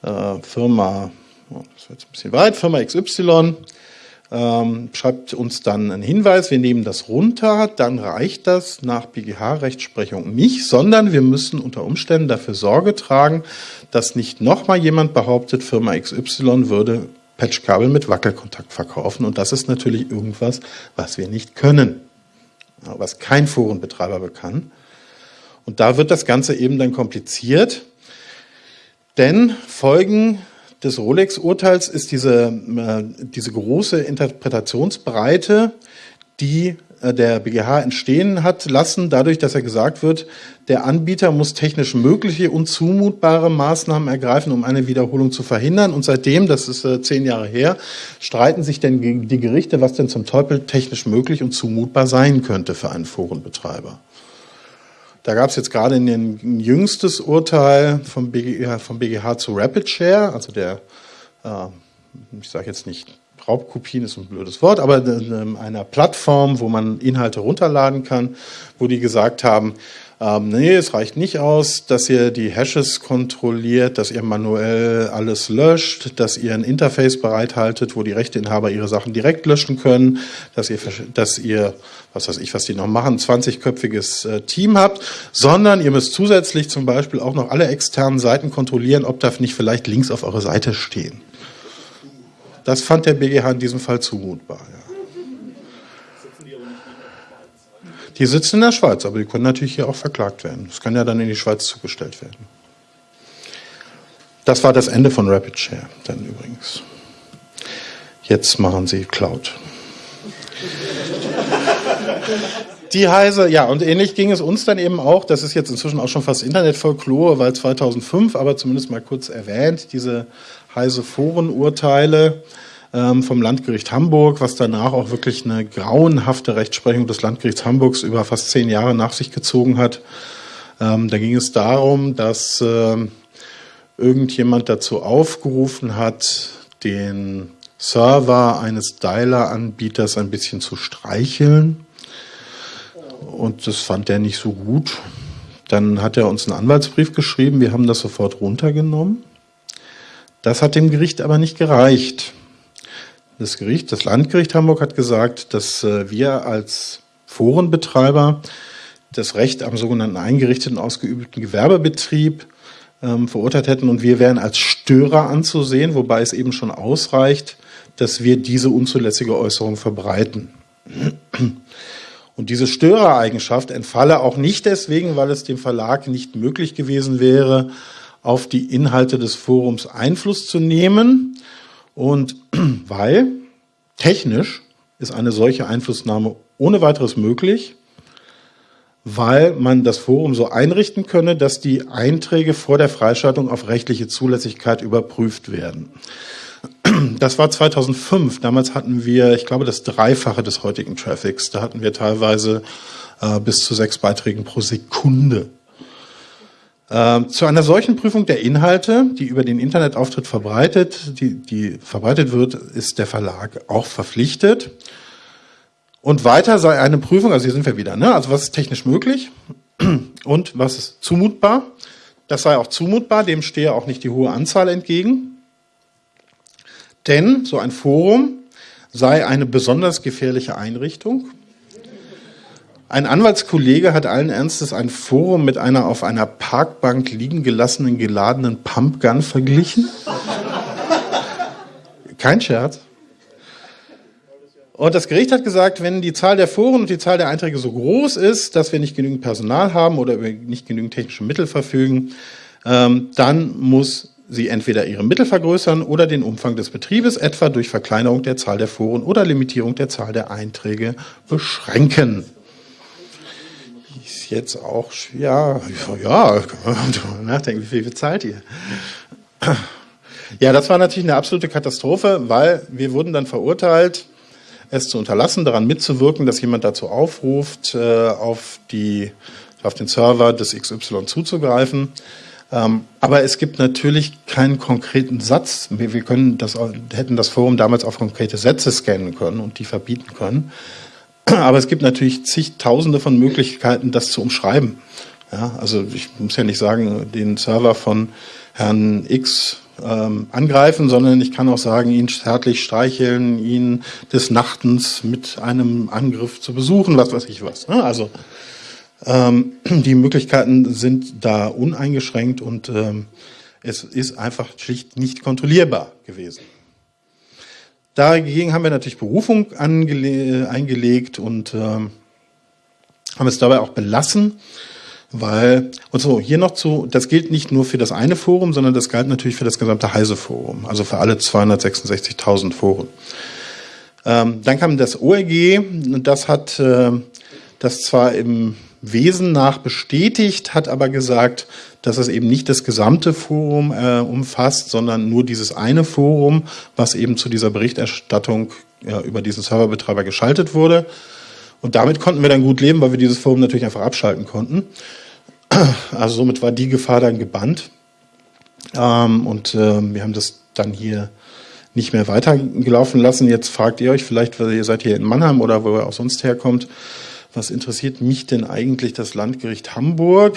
äh, Firma das wird jetzt ein bisschen weit, Firma XY ähm, schreibt uns dann einen Hinweis, wir nehmen das runter, dann reicht das nach BGH-Rechtsprechung nicht, sondern wir müssen unter Umständen dafür Sorge tragen, dass nicht nochmal jemand behauptet, Firma XY würde Patchkabel mit Wackelkontakt verkaufen. Und das ist natürlich irgendwas, was wir nicht können, was kein Forenbetreiber kann. Und da wird das Ganze eben dann kompliziert, denn Folgen des Rolex-Urteils ist diese, äh, diese große Interpretationsbreite, die äh, der BGH entstehen hat lassen, dadurch, dass er gesagt wird, der Anbieter muss technisch mögliche und zumutbare Maßnahmen ergreifen, um eine Wiederholung zu verhindern. Und seitdem, das ist äh, zehn Jahre her, streiten sich denn die Gerichte, was denn zum Teufel technisch möglich und zumutbar sein könnte für einen Forenbetreiber. Da gab es jetzt gerade ein jüngstes Urteil vom BGH, vom BGH zu Rapid Share, also der, äh, ich sage jetzt nicht Raubkopien ist ein blödes Wort, aber einer Plattform, wo man Inhalte runterladen kann, wo die gesagt haben, ähm, nee, es reicht nicht aus, dass ihr die Hashes kontrolliert, dass ihr manuell alles löscht, dass ihr ein Interface bereithaltet, wo die Rechteinhaber ihre Sachen direkt löschen können, dass ihr, dass ihr was weiß ich, was die noch machen, 20-köpfiges äh, Team habt, sondern ihr müsst zusätzlich zum Beispiel auch noch alle externen Seiten kontrollieren, ob da nicht vielleicht Links auf eure Seite stehen. Das fand der BGH in diesem Fall zumutbar. Ja. Die sitzen in der Schweiz, aber die können natürlich hier auch verklagt werden. Das kann ja dann in die Schweiz zugestellt werden. Das war das Ende von Rapid Share, dann übrigens. Jetzt machen sie Cloud. Die Heise, ja, und ähnlich ging es uns dann eben auch. Das ist jetzt inzwischen auch schon fast Internetfolklore, weil 2005, aber zumindest mal kurz erwähnt, diese Heise Forenurteile ähm, vom Landgericht Hamburg, was danach auch wirklich eine grauenhafte Rechtsprechung des Landgerichts Hamburgs über fast zehn Jahre nach sich gezogen hat. Ähm, da ging es darum, dass äh, irgendjemand dazu aufgerufen hat, den Server eines Dialer-Anbieters ein bisschen zu streicheln. Und das fand er nicht so gut. Dann hat er uns einen Anwaltsbrief geschrieben, wir haben das sofort runtergenommen. Das hat dem Gericht aber nicht gereicht. Das Gericht, das Landgericht Hamburg hat gesagt, dass äh, wir als Forenbetreiber das Recht am sogenannten eingerichteten ausgeübten Gewerbebetrieb ähm, verurteilt hätten und wir wären als Störer anzusehen, wobei es eben schon ausreicht, dass wir diese unzulässige Äußerung verbreiten. Und diese Störereigenschaft entfalle auch nicht deswegen, weil es dem Verlag nicht möglich gewesen wäre, auf die Inhalte des Forums Einfluss zu nehmen und weil technisch ist eine solche Einflussnahme ohne weiteres möglich, weil man das Forum so einrichten könne, dass die Einträge vor der Freischaltung auf rechtliche Zulässigkeit überprüft werden. Das war 2005. Damals hatten wir, ich glaube, das Dreifache des heutigen Traffics. Da hatten wir teilweise äh, bis zu sechs Beiträgen pro Sekunde. Äh, zu einer solchen Prüfung der Inhalte, die über den Internetauftritt verbreitet, die, die verbreitet wird, ist der Verlag auch verpflichtet. Und weiter sei eine Prüfung, also hier sind wir wieder, ne? also was ist technisch möglich und was ist zumutbar. Das sei auch zumutbar, dem stehe auch nicht die hohe Anzahl entgegen. Denn so ein Forum sei eine besonders gefährliche Einrichtung. Ein Anwaltskollege hat allen Ernstes ein Forum mit einer auf einer Parkbank liegen gelassenen geladenen Pumpgun verglichen. Kein Scherz. Und das Gericht hat gesagt, wenn die Zahl der Foren und die Zahl der Einträge so groß ist, dass wir nicht genügend Personal haben oder nicht genügend technische Mittel verfügen, ähm, dann muss sie entweder ihre Mittel vergrößern oder den Umfang des Betriebes, etwa durch Verkleinerung der Zahl der Foren oder Limitierung der Zahl der Einträge, beschränken. Jetzt auch, ja, ja, kann man nachdenken, wie viel bezahlt ihr? Ja, das war natürlich eine absolute Katastrophe, weil wir wurden dann verurteilt, es zu unterlassen, daran mitzuwirken, dass jemand dazu aufruft, äh, auf, die, auf den Server des XY zuzugreifen. Ähm, aber es gibt natürlich keinen konkreten Satz. Wir, können das, hätten das Forum damals auf konkrete Sätze scannen können und die verbieten können. Aber es gibt natürlich zigtausende von Möglichkeiten, das zu umschreiben. Ja, also ich muss ja nicht sagen, den Server von Herrn X ähm, angreifen, sondern ich kann auch sagen, ihn zärtlich streicheln, ihn des Nachtens mit einem Angriff zu besuchen, was weiß ich was. Also ähm, die Möglichkeiten sind da uneingeschränkt und ähm, es ist einfach schlicht nicht kontrollierbar gewesen. Dagegen haben wir natürlich Berufung eingelegt und ähm, haben es dabei auch belassen, weil, und so, hier noch zu, das gilt nicht nur für das eine Forum, sondern das galt natürlich für das gesamte Heise-Forum, also für alle 266.000 Foren. Ähm, dann kam das ORG, und das hat äh, das zwar im Wesen nach bestätigt, hat aber gesagt, dass es eben nicht das gesamte Forum äh, umfasst, sondern nur dieses eine Forum, was eben zu dieser Berichterstattung ja, über diesen Serverbetreiber geschaltet wurde. Und damit konnten wir dann gut leben, weil wir dieses Forum natürlich einfach abschalten konnten. Also somit war die Gefahr dann gebannt. Ähm, und äh, wir haben das dann hier nicht mehr weitergelaufen lassen. Jetzt fragt ihr euch vielleicht, weil ihr seid hier in Mannheim oder wo ihr auch sonst herkommt, was interessiert mich denn eigentlich das Landgericht Hamburg?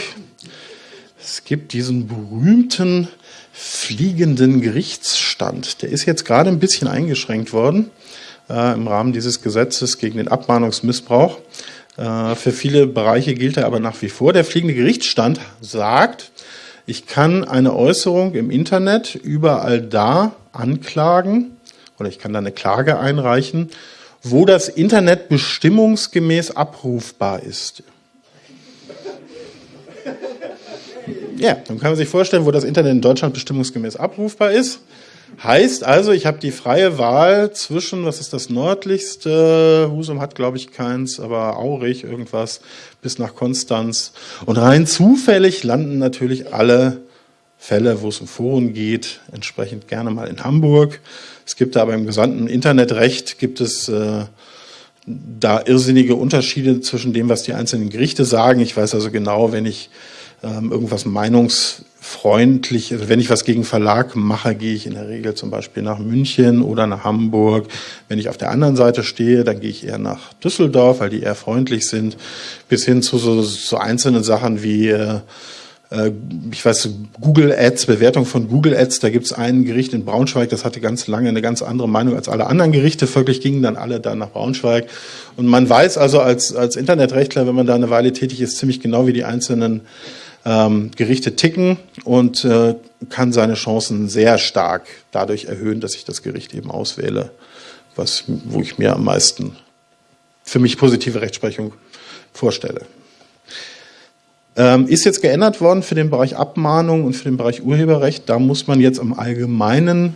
Es gibt diesen berühmten fliegenden Gerichtsstand. Der ist jetzt gerade ein bisschen eingeschränkt worden äh, im Rahmen dieses Gesetzes gegen den Abmahnungsmissbrauch. Äh, für viele Bereiche gilt er aber nach wie vor. Der fliegende Gerichtsstand sagt, ich kann eine Äußerung im Internet überall da anklagen oder ich kann da eine Klage einreichen, wo das Internet bestimmungsgemäß abrufbar ist. Ja, dann kann man sich vorstellen, wo das Internet in Deutschland bestimmungsgemäß abrufbar ist. Heißt also, ich habe die freie Wahl zwischen, was ist das nördlichste, Husum hat glaube ich keins, aber Aurich irgendwas, bis nach Konstanz. Und rein zufällig landen natürlich alle Fälle, wo es um Foren geht, entsprechend gerne mal in Hamburg. Es gibt da aber im gesamten Internetrecht gibt es äh, da irrsinnige Unterschiede zwischen dem, was die einzelnen Gerichte sagen. Ich weiß also genau, wenn ich ähm, irgendwas meinungsfreundlich, also wenn ich was gegen Verlag mache, gehe ich in der Regel zum Beispiel nach München oder nach Hamburg. Wenn ich auf der anderen Seite stehe, dann gehe ich eher nach Düsseldorf, weil die eher freundlich sind, bis hin zu so, so einzelnen Sachen wie äh, ich weiß, Google Ads, Bewertung von Google Ads, da gibt es ein Gericht in Braunschweig, das hatte ganz lange eine ganz andere Meinung als alle anderen Gerichte. Folglich gingen dann alle da nach Braunschweig. Und man weiß also als, als Internetrechtler, wenn man da eine Weile tätig ist, ziemlich genau, wie die einzelnen ähm, Gerichte ticken und äh, kann seine Chancen sehr stark dadurch erhöhen, dass ich das Gericht eben auswähle, was, wo ich mir am meisten für mich positive Rechtsprechung vorstelle. Ähm, ist jetzt geändert worden für den Bereich Abmahnung und für den Bereich Urheberrecht. Da muss man jetzt am allgemeinen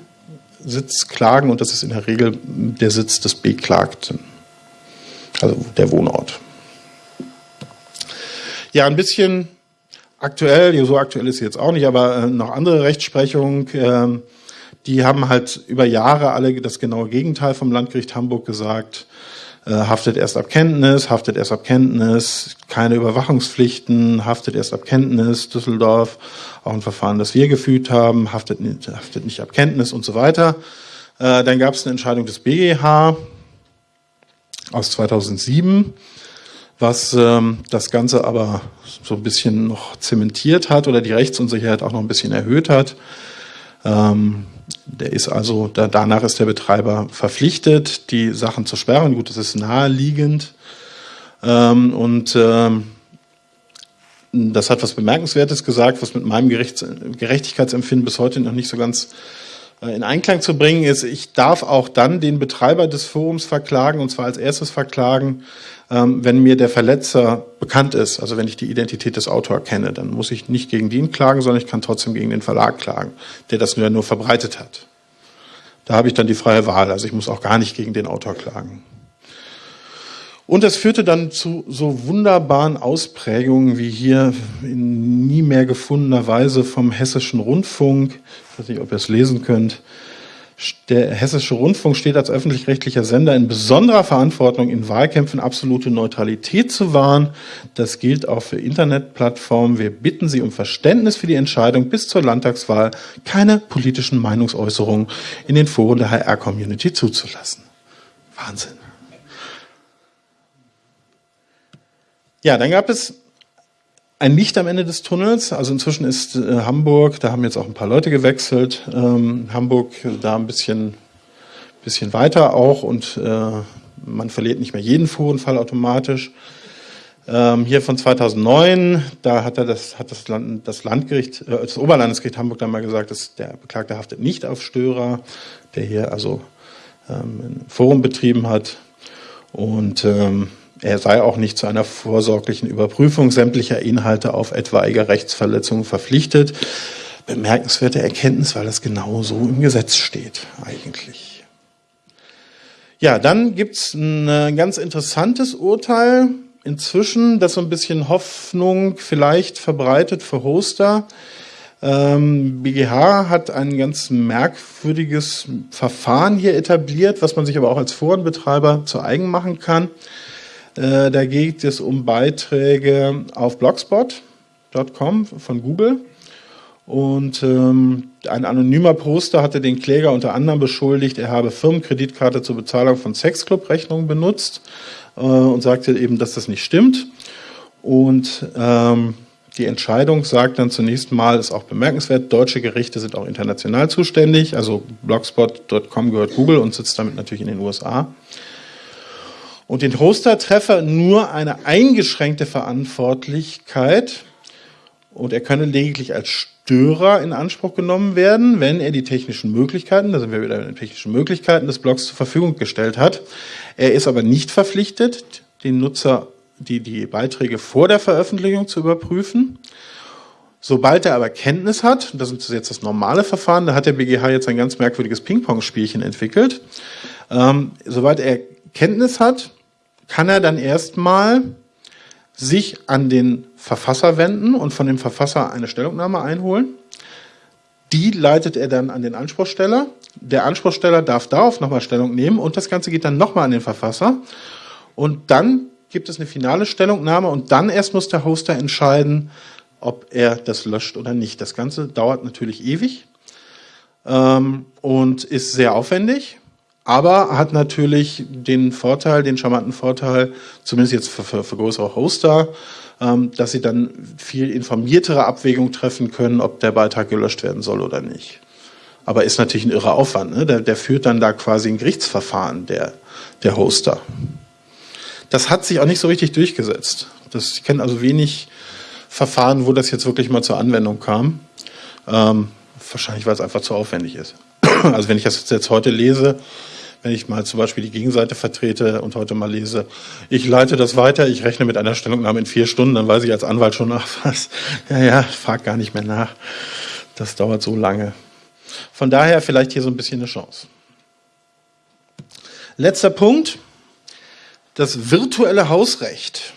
Sitz klagen und das ist in der Regel der Sitz des Beklagten, also der Wohnort. Ja, ein bisschen aktuell, so aktuell ist sie jetzt auch nicht, aber äh, noch andere Rechtsprechung, äh, die haben halt über Jahre alle das genaue Gegenteil vom Landgericht Hamburg gesagt. Äh, haftet erst ab Kenntnis, haftet erst ab Kenntnis, keine Überwachungspflichten, haftet erst ab Kenntnis, Düsseldorf, auch ein Verfahren, das wir geführt haben, haftet nicht, haftet nicht ab Kenntnis und so weiter. Äh, dann gab es eine Entscheidung des BGH aus 2007, was ähm, das Ganze aber so ein bisschen noch zementiert hat oder die Rechtsunsicherheit auch noch ein bisschen erhöht hat. Ähm, der ist also, da, danach ist der Betreiber verpflichtet, die Sachen zu sperren. Gut, das ist naheliegend. Ähm, und ähm, das hat was Bemerkenswertes gesagt, was mit meinem Gerichts Gerechtigkeitsempfinden bis heute noch nicht so ganz äh, in Einklang zu bringen ist. Ich darf auch dann den Betreiber des Forums verklagen, und zwar als erstes verklagen, wenn mir der Verletzer bekannt ist, also wenn ich die Identität des Autors kenne, dann muss ich nicht gegen den klagen, sondern ich kann trotzdem gegen den Verlag klagen, der das nur, nur verbreitet hat. Da habe ich dann die freie Wahl, also ich muss auch gar nicht gegen den Autor klagen. Und das führte dann zu so wunderbaren Ausprägungen wie hier in nie mehr gefundener Weise vom Hessischen Rundfunk. Ich weiß nicht, ob ihr es lesen könnt. Der Hessische Rundfunk steht als öffentlich-rechtlicher Sender in besonderer Verantwortung, in Wahlkämpfen absolute Neutralität zu wahren. Das gilt auch für Internetplattformen. Wir bitten Sie um Verständnis für die Entscheidung, bis zur Landtagswahl keine politischen Meinungsäußerungen in den Foren der HR-Community zuzulassen. Wahnsinn. Ja, dann gab es ein Licht am Ende des Tunnels. Also inzwischen ist äh, Hamburg, da haben jetzt auch ein paar Leute gewechselt. Ähm, Hamburg da ein bisschen, bisschen weiter auch und äh, man verliert nicht mehr jeden Forenfall automatisch. Ähm, hier von 2009, da hat er das, hat das, Land, das Landgericht, äh, das Oberlandesgericht Hamburg dann mal gesagt, dass der Beklagte haftet nicht auf Störer, der hier also ähm, ein Forum betrieben hat. Und ähm, er sei auch nicht zu einer vorsorglichen Überprüfung sämtlicher Inhalte auf etwaige Rechtsverletzungen verpflichtet. Bemerkenswerte Erkenntnis, weil das genau so im Gesetz steht eigentlich. Ja, dann gibt's ein ganz interessantes Urteil inzwischen, das so ein bisschen Hoffnung vielleicht verbreitet für Hoster. Ähm, BGH hat ein ganz merkwürdiges Verfahren hier etabliert, was man sich aber auch als Forenbetreiber zu eigen machen kann. Äh, da geht es um Beiträge auf blogspot.com von Google. Und ähm, ein anonymer Poster hatte den Kläger unter anderem beschuldigt, er habe Firmenkreditkarte zur Bezahlung von Sexclub-Rechnungen benutzt äh, und sagte eben, dass das nicht stimmt. Und ähm, die Entscheidung sagt dann zunächst mal, ist auch bemerkenswert, deutsche Gerichte sind auch international zuständig. Also blogspot.com gehört Google und sitzt damit natürlich in den USA und den Hoster-Treffer nur eine eingeschränkte Verantwortlichkeit und er könne lediglich als Störer in Anspruch genommen werden, wenn er die technischen Möglichkeiten, da sind wir wieder in den technischen Möglichkeiten des Blogs zur Verfügung gestellt hat. Er ist aber nicht verpflichtet, den Nutzer die, die Beiträge vor der Veröffentlichung zu überprüfen. Sobald er aber Kenntnis hat, das ist jetzt das normale Verfahren, da hat der BGH jetzt ein ganz merkwürdiges Ping-Pong-Spielchen entwickelt. Ähm, sobald er Kenntnis hat, kann er dann erstmal sich an den Verfasser wenden und von dem Verfasser eine Stellungnahme einholen. Die leitet er dann an den Anspruchsteller. Der Anspruchsteller darf darauf nochmal Stellung nehmen und das Ganze geht dann nochmal an den Verfasser. Und dann gibt es eine finale Stellungnahme und dann erst muss der Hoster entscheiden, ob er das löscht oder nicht. Das Ganze dauert natürlich ewig ähm, und ist sehr aufwendig. Aber hat natürlich den Vorteil, den charmanten Vorteil, zumindest jetzt für, für, für größere Hoster, ähm, dass sie dann viel informiertere Abwägung treffen können, ob der Beitrag gelöscht werden soll oder nicht. Aber ist natürlich ein irrer Aufwand. Ne? Der, der führt dann da quasi ein Gerichtsverfahren, der, der Hoster. Das hat sich auch nicht so richtig durchgesetzt. Das, ich kenne also wenig Verfahren, wo das jetzt wirklich mal zur Anwendung kam. Ähm, wahrscheinlich, weil es einfach zu aufwendig ist. Also wenn ich das jetzt heute lese, wenn ich mal zum Beispiel die Gegenseite vertrete und heute mal lese, ich leite das weiter, ich rechne mit einer Stellungnahme in vier Stunden, dann weiß ich als Anwalt schon, ach was, ja, ja, frag gar nicht mehr nach. Das dauert so lange. Von daher vielleicht hier so ein bisschen eine Chance. Letzter Punkt, das virtuelle Hausrecht.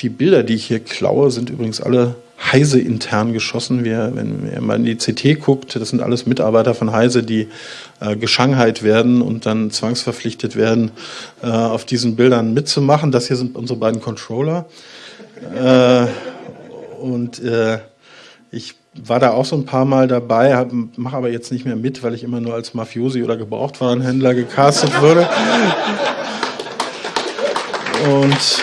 Die Bilder, die ich hier klaue, sind übrigens alle Heise intern geschossen. Wir, wenn man in die CT guckt, das sind alles Mitarbeiter von Heise, die äh, geschangheit werden und dann zwangsverpflichtet werden, äh, auf diesen Bildern mitzumachen. Das hier sind unsere beiden Controller. Äh, und äh, ich war da auch so ein paar Mal dabei, mache aber jetzt nicht mehr mit, weil ich immer nur als Mafiosi oder Gebrauchtwarenhändler gecastet wurde. Und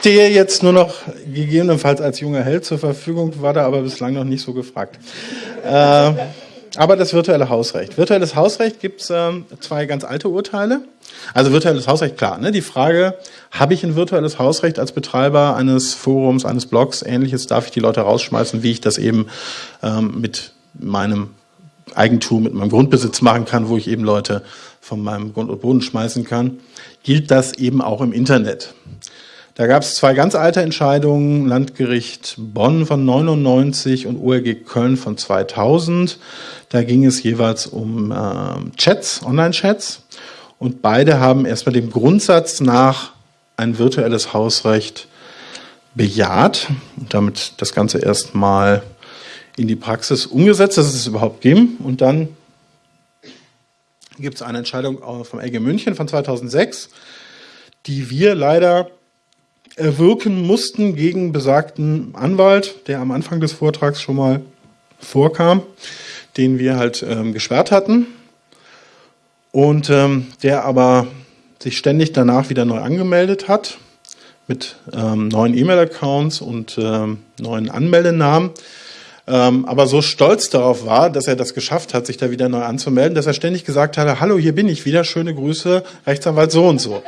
stehe jetzt nur noch gegebenenfalls als junger Held zur Verfügung, war da aber bislang noch nicht so gefragt. Äh, aber das virtuelle Hausrecht. Virtuelles Hausrecht gibt es ähm, zwei ganz alte Urteile. Also virtuelles Hausrecht, klar. Ne? Die Frage, habe ich ein virtuelles Hausrecht als Betreiber eines Forums, eines Blogs, ähnliches, darf ich die Leute rausschmeißen, wie ich das eben ähm, mit meinem Eigentum, mit meinem Grundbesitz machen kann, wo ich eben Leute von meinem Grund und Boden schmeißen kann, gilt das eben auch im Internet. Da gab es zwei ganz alte Entscheidungen, Landgericht Bonn von 99 und ORG Köln von 2000. Da ging es jeweils um äh, Chats, Online-Chats. Und beide haben erstmal dem Grundsatz nach ein virtuelles Hausrecht bejaht und damit das Ganze erstmal in die Praxis umgesetzt, dass es überhaupt ging. Und dann gibt es eine Entscheidung vom LG München von 2006, die wir leider erwirken mussten gegen besagten Anwalt, der am Anfang des Vortrags schon mal vorkam, den wir halt ähm, gesperrt hatten. Und ähm, der aber sich ständig danach wieder neu angemeldet hat mit ähm, neuen E-Mail-Accounts und ähm, neuen Anmeldenamen, ähm, aber so stolz darauf war, dass er das geschafft hat, sich da wieder neu anzumelden, dass er ständig gesagt hatte, hallo, hier bin ich wieder, schöne Grüße, Rechtsanwalt so und so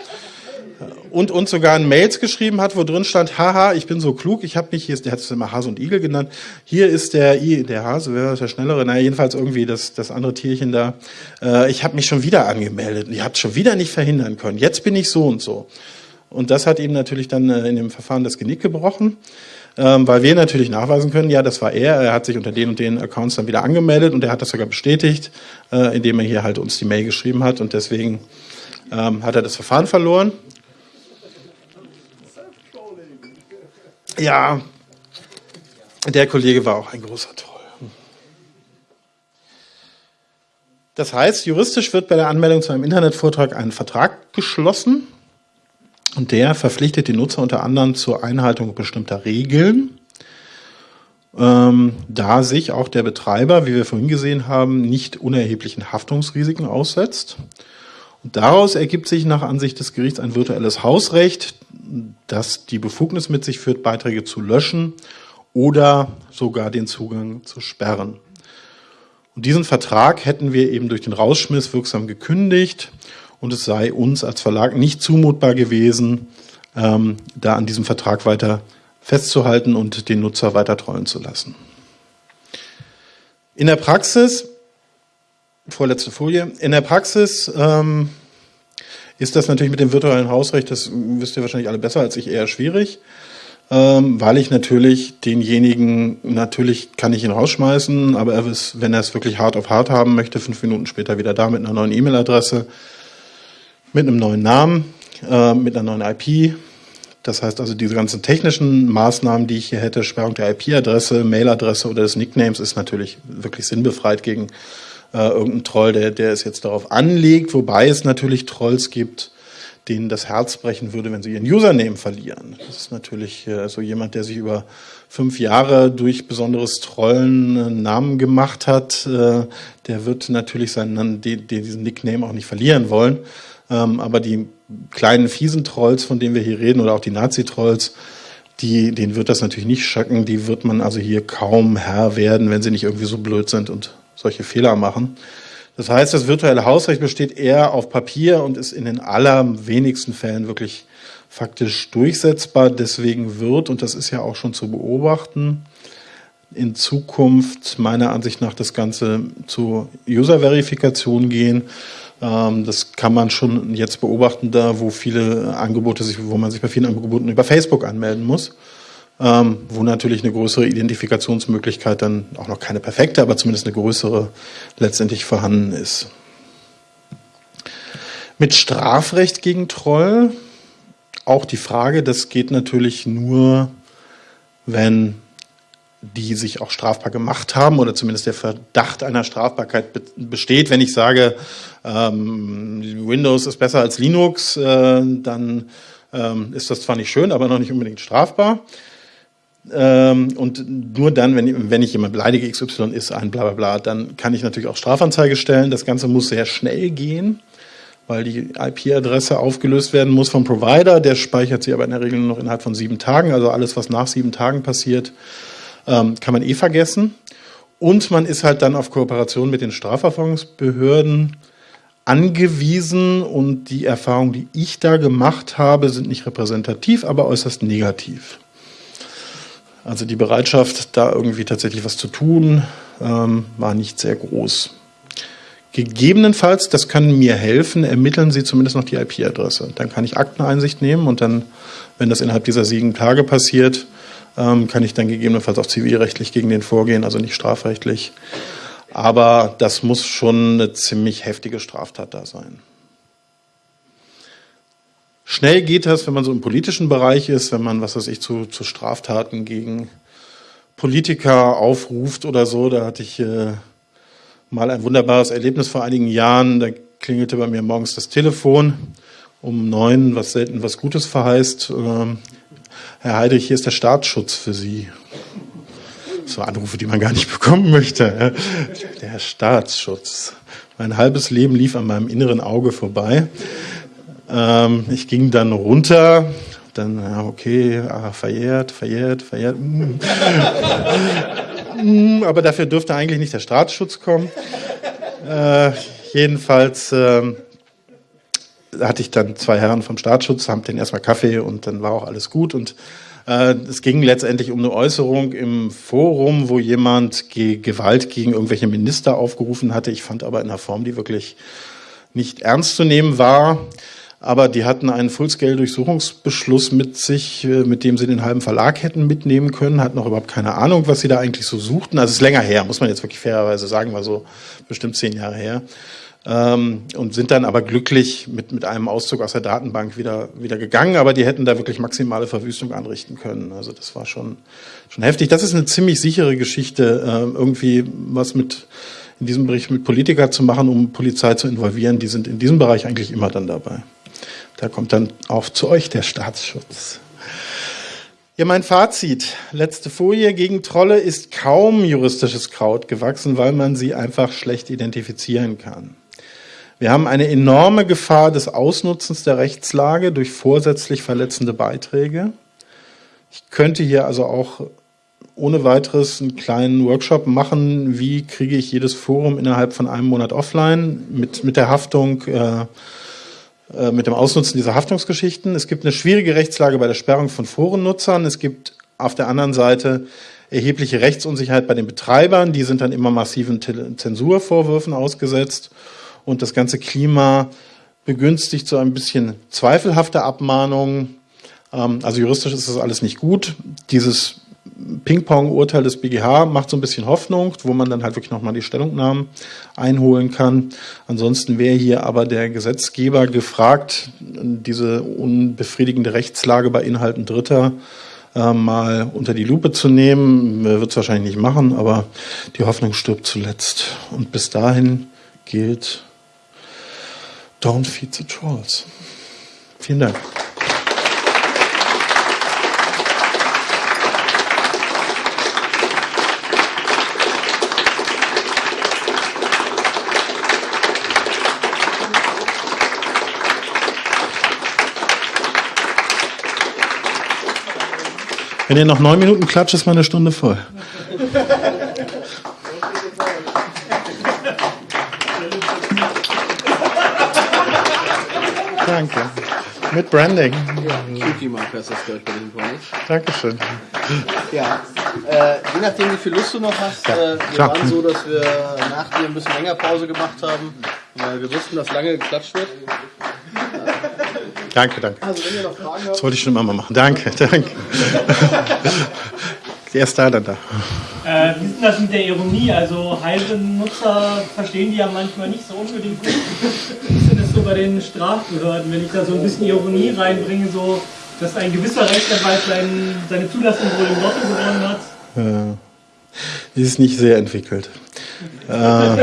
und uns sogar ein Mails geschrieben hat, wo drin stand, haha, ich bin so klug, ich habe mich, hier ist, der hat es immer Hase und Igel genannt, hier ist der, I, der Hase, wer ist der Schnellere? Naja, jedenfalls irgendwie das, das andere Tierchen da. Äh, ich habe mich schon wieder angemeldet und ihr habt schon wieder nicht verhindern können. Jetzt bin ich so und so. Und das hat ihm natürlich dann äh, in dem Verfahren das Genick gebrochen, ähm, weil wir natürlich nachweisen können, ja, das war er, er hat sich unter den und den Accounts dann wieder angemeldet und er hat das sogar bestätigt, äh, indem er hier halt uns die Mail geschrieben hat und deswegen ähm, hat er das Verfahren verloren. Ja, der Kollege war auch ein großer Troll. Das heißt, juristisch wird bei der Anmeldung zu einem Internetvortrag ein Vertrag geschlossen und der verpflichtet die Nutzer unter anderem zur Einhaltung bestimmter Regeln, ähm, da sich auch der Betreiber, wie wir vorhin gesehen haben, nicht unerheblichen Haftungsrisiken aussetzt. Daraus ergibt sich nach Ansicht des Gerichts ein virtuelles Hausrecht, das die Befugnis mit sich führt, Beiträge zu löschen oder sogar den Zugang zu sperren. Und diesen Vertrag hätten wir eben durch den Rausschmiss wirksam gekündigt und es sei uns als Verlag nicht zumutbar gewesen, ähm, da an diesem Vertrag weiter festzuhalten und den Nutzer weiter treuen zu lassen. In der Praxis vorletzte Folie. In der Praxis ähm, ist das natürlich mit dem virtuellen Hausrecht, das wisst ihr wahrscheinlich alle besser als ich, eher schwierig, ähm, weil ich natürlich denjenigen, natürlich kann ich ihn rausschmeißen, aber er ist, wenn er es wirklich hart auf hart haben möchte, fünf Minuten später wieder da mit einer neuen E-Mail-Adresse, mit einem neuen Namen, äh, mit einer neuen IP. Das heißt also, diese ganzen technischen Maßnahmen, die ich hier hätte, Sperrung der IP-Adresse, Mail-Adresse oder des Nicknames, ist natürlich wirklich sinnbefreit gegen äh, irgendein Troll, der, der es jetzt darauf anlegt, wobei es natürlich Trolls gibt, denen das Herz brechen würde, wenn sie ihren Username verlieren. Das ist natürlich äh, so jemand, der sich über fünf Jahre durch besonderes Trollen einen Namen gemacht hat, äh, der wird natürlich seinen, diesen Nickname auch nicht verlieren wollen. Ähm, aber die kleinen fiesen Trolls, von denen wir hier reden, oder auch die Nazi-Trolls, die, denen wird das natürlich nicht schacken. Die wird man also hier kaum Herr werden, wenn sie nicht irgendwie so blöd sind und solche Fehler machen. Das heißt, das virtuelle Hausrecht besteht eher auf Papier und ist in den allerwenigsten Fällen wirklich faktisch durchsetzbar. Deswegen wird, und das ist ja auch schon zu beobachten, in Zukunft meiner Ansicht nach das Ganze zu User-Verifikation gehen. Ähm, das kann man schon jetzt beobachten, da wo viele Angebote sich, wo man sich bei vielen Angeboten über Facebook anmelden muss ähm, wo natürlich eine größere Identifikationsmöglichkeit dann auch noch keine perfekte, aber zumindest eine größere letztendlich vorhanden ist. Mit Strafrecht gegen Troll auch die Frage, das geht natürlich nur, wenn die sich auch strafbar gemacht haben oder zumindest der Verdacht einer Strafbarkeit besteht. Wenn ich sage, ähm, Windows ist besser als Linux, äh, dann ähm, ist das zwar nicht schön, aber noch nicht unbedingt strafbar. Ähm, und nur dann, wenn, wenn ich jemand beleidige, XY ist ein bla bla bla, dann kann ich natürlich auch Strafanzeige stellen. Das Ganze muss sehr schnell gehen, weil die IP-Adresse aufgelöst werden muss vom Provider. Der speichert sie aber in der Regel nur noch innerhalb von sieben Tagen. Also alles, was nach sieben Tagen passiert, ähm, kann man eh vergessen. Und man ist halt dann auf Kooperation mit den Strafverfolgungsbehörden angewiesen und die Erfahrungen, die ich da gemacht habe, sind nicht repräsentativ, aber äußerst negativ. Also die Bereitschaft, da irgendwie tatsächlich was zu tun, ähm, war nicht sehr groß. Gegebenenfalls, das kann mir helfen, ermitteln Sie zumindest noch die IP-Adresse. Dann kann ich Akteneinsicht nehmen und dann, wenn das innerhalb dieser sieben Tage passiert, ähm, kann ich dann gegebenenfalls auch zivilrechtlich gegen den vorgehen, also nicht strafrechtlich. Aber das muss schon eine ziemlich heftige Straftat da sein. Schnell geht das, wenn man so im politischen Bereich ist, wenn man, was weiß ich, zu, zu Straftaten gegen Politiker aufruft oder so. Da hatte ich äh, mal ein wunderbares Erlebnis vor einigen Jahren. Da klingelte bei mir morgens das Telefon um neun, was selten was Gutes verheißt. Ähm, Herr Heidrich, hier ist der Staatsschutz für Sie. So Anrufe, die man gar nicht bekommen möchte. Der Staatsschutz. Mein halbes Leben lief an meinem inneren Auge vorbei. Ähm, ich ging dann runter, dann, ja, okay, ah, verjährt, verjährt, verjährt. Mm. mm, aber dafür dürfte eigentlich nicht der Staatsschutz kommen. Äh, jedenfalls äh, hatte ich dann zwei Herren vom Staatsschutz, haben den erstmal Kaffee und dann war auch alles gut. Und äh, es ging letztendlich um eine Äußerung im Forum, wo jemand ge Gewalt gegen irgendwelche Minister aufgerufen hatte. Ich fand aber in einer Form, die wirklich nicht ernst zu nehmen war aber die hatten einen Fullscale-Durchsuchungsbeschluss mit sich, äh, mit dem sie den halben Verlag hätten mitnehmen können, hatten noch überhaupt keine Ahnung, was sie da eigentlich so suchten. Also es ist länger her, muss man jetzt wirklich fairerweise sagen, war so bestimmt zehn Jahre her. Ähm, und sind dann aber glücklich mit, mit einem Auszug aus der Datenbank wieder, wieder gegangen, aber die hätten da wirklich maximale Verwüstung anrichten können. Also das war schon, schon heftig. Das ist eine ziemlich sichere Geschichte, äh, irgendwie was mit in diesem Bericht mit Politiker zu machen, um Polizei zu involvieren. Die sind in diesem Bereich eigentlich immer dann dabei. Da kommt dann auch zu euch der Staatsschutz. Ja, mein Fazit. Letzte Folie. Gegen Trolle ist kaum juristisches Kraut gewachsen, weil man sie einfach schlecht identifizieren kann. Wir haben eine enorme Gefahr des Ausnutzens der Rechtslage durch vorsätzlich verletzende Beiträge. Ich könnte hier also auch ohne weiteres einen kleinen Workshop machen, wie kriege ich jedes Forum innerhalb von einem Monat offline mit, mit der Haftung äh, mit dem Ausnutzen dieser Haftungsgeschichten. Es gibt eine schwierige Rechtslage bei der Sperrung von Forennutzern. Es gibt auf der anderen Seite erhebliche Rechtsunsicherheit bei den Betreibern. Die sind dann immer massiven Zensurvorwürfen ausgesetzt. Und das ganze Klima begünstigt so ein bisschen zweifelhafte Abmahnungen. Ähm, also juristisch ist das alles nicht gut. Dieses Ping-Pong-Urteil des BGH macht so ein bisschen Hoffnung, wo man dann halt wirklich nochmal die Stellungnahmen einholen kann. Ansonsten wäre hier aber der Gesetzgeber gefragt, diese unbefriedigende Rechtslage bei Inhalten Dritter äh, mal unter die Lupe zu nehmen. Wird es wahrscheinlich nicht machen, aber die Hoffnung stirbt zuletzt. Und bis dahin gilt, don't feed the trolls. Vielen Dank. Wenn ihr noch neun Minuten klatscht, ist meine Stunde voll. Danke. Mit Branding. Ja, Cutie-Marker ist das gleich bei diesem Preis. Dankeschön. Ja, äh, je nachdem, wie viel Lust du noch hast. Ja, äh, wir klar. waren so, dass wir nach dir ein bisschen länger Pause gemacht haben, weil wir wussten, dass lange geklatscht wird. Danke, danke. Also, wenn ihr noch Fragen habt. Das wollte ich schon immer mal machen. Danke, danke. Erst da, dann da. Äh, wie ist denn das mit der Ironie? Also Heise-Nutzer verstehen die ja manchmal nicht so unbedingt gut. Wie ist denn das so bei den Strafbehörden, wenn ich da so ein bisschen Ironie reinbringe, so dass ein gewisser Rechtsanwalt sein, seine Zulassung wohl im Lotto gewonnen hat? Äh, die ist nicht sehr entwickelt. Äh,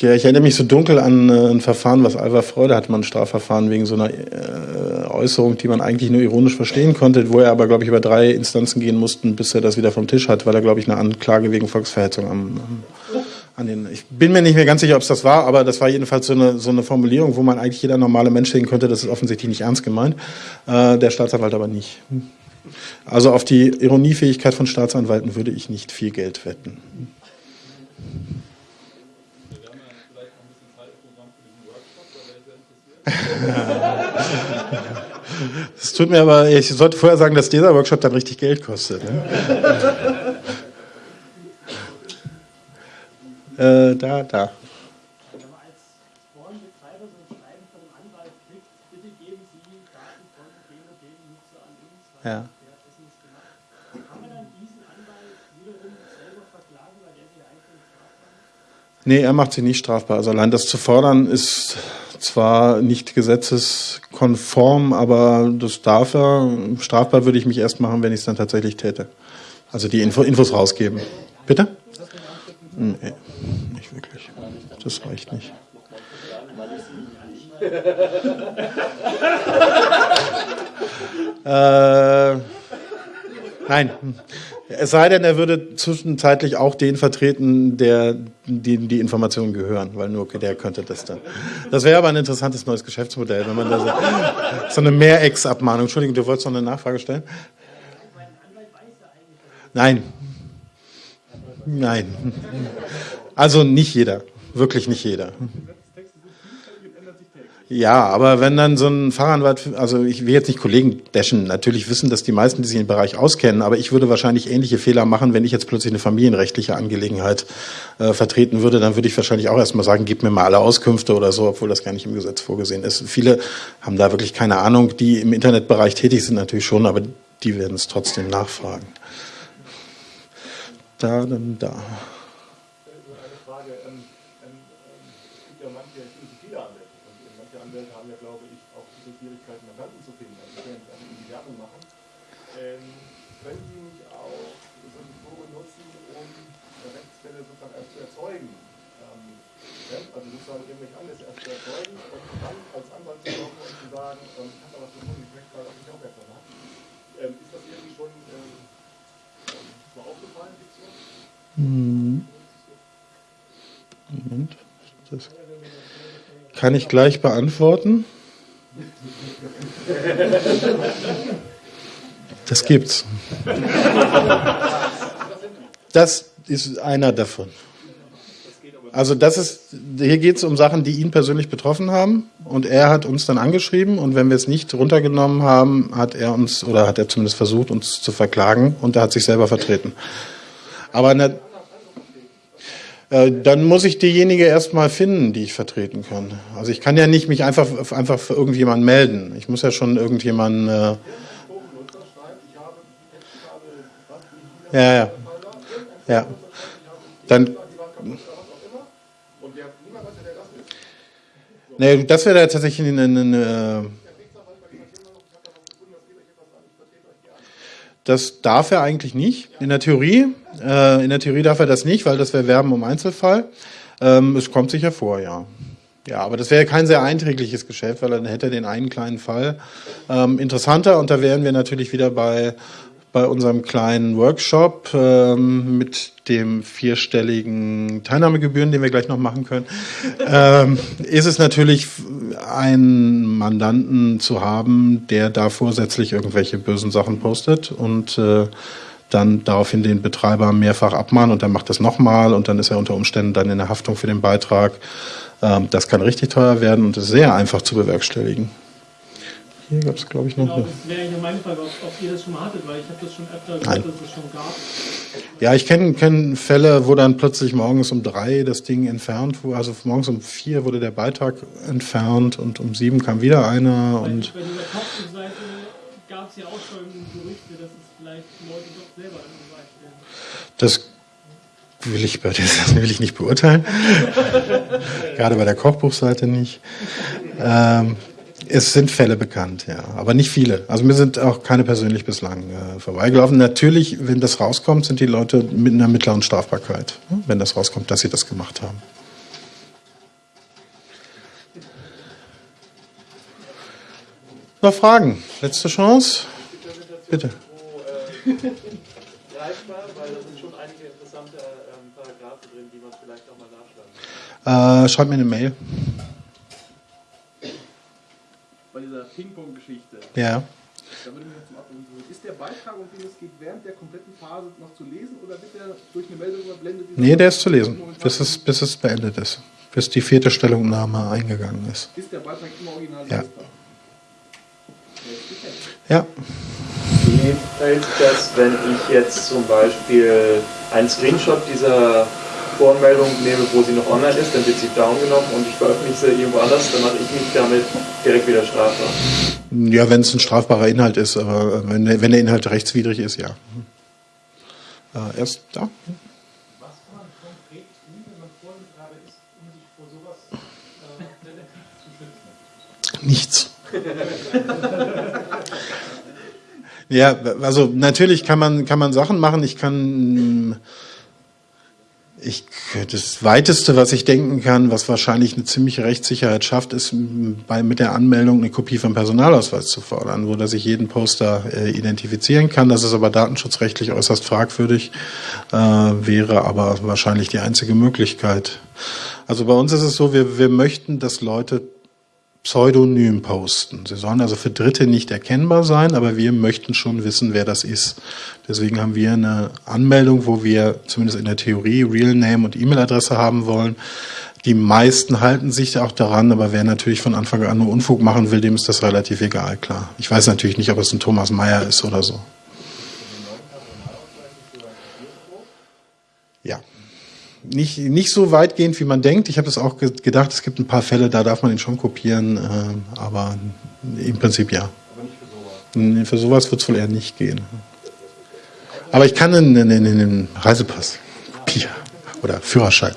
ja, ich erinnere mich so dunkel an äh, ein Verfahren, was Alva Freude hatte, man ein Strafverfahren wegen so einer äh, Äußerung, die man eigentlich nur ironisch verstehen konnte, wo er aber, glaube ich, über drei Instanzen gehen mussten, bis er das wieder vom Tisch hat, weil er, glaube ich, eine Anklage wegen Volksverhetzung am, am an den, ich bin mir nicht mehr ganz sicher, ob es das war, aber das war jedenfalls so eine, so eine Formulierung, wo man eigentlich jeder normale Mensch sehen könnte, das ist offensichtlich nicht ernst gemeint, äh, der Staatsanwalt aber nicht. Also auf die Ironiefähigkeit von Staatsanwalten würde ich nicht viel Geld wetten. Es tut mir aber, ich sollte vorher sagen, dass dieser Workshop dann richtig Geld kostet. Ne? äh, da, da. Ja. Nee, er macht sie nicht strafbar. Also allein das zu fordern ist zwar nicht gesetzeskonform, aber das darf er. Strafbar würde ich mich erst machen, wenn ich es dann tatsächlich täte. Also die Info, Infos rausgeben. Bitte? Nee, nicht wirklich. Das reicht nicht. äh, nein. Es sei denn, er würde zwischenzeitlich auch den vertreten, der dem die Informationen gehören, weil nur der könnte das dann. Das wäre aber ein interessantes neues Geschäftsmodell, wenn man da so, so eine Mehrex-Abmahnung. Entschuldigung, du wolltest noch eine Nachfrage stellen? Nein. Nein. Also nicht jeder. Wirklich nicht jeder. Ja, aber wenn dann so ein Fachanwalt, also ich will jetzt nicht Kollegen dashen, natürlich wissen das die meisten, die sich im Bereich auskennen, aber ich würde wahrscheinlich ähnliche Fehler machen, wenn ich jetzt plötzlich eine familienrechtliche Angelegenheit äh, vertreten würde, dann würde ich wahrscheinlich auch erstmal sagen, gib mir mal alle Auskünfte oder so, obwohl das gar nicht im Gesetz vorgesehen ist. Viele haben da wirklich keine Ahnung, die im Internetbereich tätig sind natürlich schon, aber die werden es trotzdem nachfragen. Da, dann da. eine Frage. Ähm, ähm, es gibt ja manche, es gibt viele Anwälte. Und manche Anwälte haben ja, glaube ich, auch diese Schwierigkeiten, Mandanten zu finden. Also, wenn sie die Werbung machen. Ähm, können Sie nicht auch solche Foren nutzen, um Rechtsfälle sozusagen erst zu erzeugen? Ähm, ja? Also sozusagen irgendwelche Anlässe erst zu erzeugen und dann als Anwalt zu kommen und zu sagen, ähm, ich habe da was gefunden, ich möchte mal auf mich aufmerksam machen. Ähm, ist das irgendwie schon ähm, ähm, mal aufgefallen? Gibt's sowas? Moment. Das kann ich gleich beantworten. Das gibt's. Das ist einer davon. Also das ist, hier geht es um Sachen, die ihn persönlich betroffen haben und er hat uns dann angeschrieben und wenn wir es nicht runtergenommen haben, hat er uns oder hat er zumindest versucht, uns zu verklagen und er hat sich selber vertreten. Aber dann muss ich diejenige erstmal finden, die ich vertreten kann. Also ich kann ja nicht mich einfach, einfach für irgendjemanden melden. Ich muss ja schon irgendjemanden. Äh ja, ja. Ja. Dann. Nee, das wäre tatsächlich eine, eine, eine Das darf er eigentlich nicht in der Theorie. Äh, in der Theorie darf er das nicht, weil das wäre Werben um Einzelfall. Ähm, es kommt sicher vor, ja. Ja, aber das wäre kein sehr einträgliches Geschäft, weil dann hätte er den einen kleinen Fall. Ähm, interessanter, und da wären wir natürlich wieder bei, bei unserem kleinen Workshop ähm, mit dem vierstelligen Teilnahmegebühren, den wir gleich noch machen können, ähm, ist es natürlich, einen Mandanten zu haben, der da vorsätzlich irgendwelche bösen Sachen postet und äh, dann daraufhin den Betreiber mehrfach abmahnen und dann macht das nochmal und dann ist er unter Umständen dann in der Haftung für den Beitrag. Ähm, das kann richtig teuer werden und ist sehr einfach zu bewerkstelligen. Hier gab es, glaube ich, noch. Genau, das wäre ja meine Frage, ob, ob, ihr das schon mal hattet, weil ich habe das schon öfter gehört, dass es schon gab. Ja, ich kenne kenn Fälle, wo dann plötzlich morgens um drei das Ding entfernt wurde. Also morgens um vier wurde der Beitrag entfernt und um sieben kam wieder einer. Weil und bei dieser Kopfseite gab es ja auch schon Gerüchte, dass vielleicht Leute doch selber werden. das will ich, bei das will ich nicht beurteilen. Gerade bei der Kochbuchseite nicht. Ähm, es sind Fälle bekannt, ja, aber nicht viele. Also mir sind auch keine persönlich bislang äh, vorbeigelaufen. Natürlich, wenn das rauskommt, sind die Leute mit einer mittleren Strafbarkeit, ne, wenn das rauskommt, dass sie das gemacht haben. Noch Fragen? Letzte Chance? Bitte. Greifbar, weil da sind schon einige interessante ähm, Paragraphen drin, die man vielleicht auch mal nachschlagen kann. Äh, schreibt mir eine Mail. Bei dieser Ping-Pong-Geschichte, Ja. da würde mich zum Abschluss ist der Beitrag, um den es geht, während der kompletten Phase noch zu lesen oder wird der durch eine Meldung überblendet? Nee, der ist zu lesen, bis es, bis es beendet ist. Bis die vierte Stellungnahme eingegangen ist. Ist der Beitrag immer original Ja. lesbar? Ja. Wie fällt das, wenn ich jetzt zum Beispiel einen Screenshot dieser Voranmeldung nehme, wo sie noch online ist, dann wird sie down genommen und ich veröffentliche sie irgendwo anders, dann mache ich mich damit direkt wieder strafbar. Ja, wenn es ein strafbarer Inhalt ist, aber wenn, der- wenn der Inhalt rechtswidrig ist, ja. Äh, erst da. Was kann man konkret tun, wenn man Vorbetreiber ist, sich vor sowas relativ zu schützen? Nichts. ja, also natürlich kann man, kann man Sachen machen. Ich kann, ich, das weiteste, was ich denken kann, was wahrscheinlich eine ziemliche Rechtssicherheit schafft, ist bei, mit der Anmeldung eine Kopie vom Personalausweis zu fordern, wo dass ich jeden Poster äh, identifizieren kann. Das ist aber datenschutzrechtlich äußerst fragwürdig, äh, wäre aber wahrscheinlich die einzige Möglichkeit. Also bei uns ist es so, wir, wir möchten, dass Leute pseudonym posten. Sie sollen also für Dritte nicht erkennbar sein, aber wir möchten schon wissen, wer das ist. Deswegen haben wir eine Anmeldung, wo wir zumindest in der Theorie Real Name und E-Mail-Adresse haben wollen. Die meisten halten sich auch daran, aber wer natürlich von Anfang an nur Unfug machen will, dem ist das relativ egal, klar. Ich weiß natürlich nicht, ob es ein Thomas Mayer ist oder so. Ja nicht, nicht so weitgehend, wie man denkt. Ich habe das auch ge gedacht, es gibt ein paar Fälle, da darf man ihn schon kopieren, äh, aber im Prinzip ja. Aber nicht für sowas. Für sowas wird es wohl eher nicht gehen. Aber ich kann einen, einen, einen Reisepass kopieren oder Führerschein.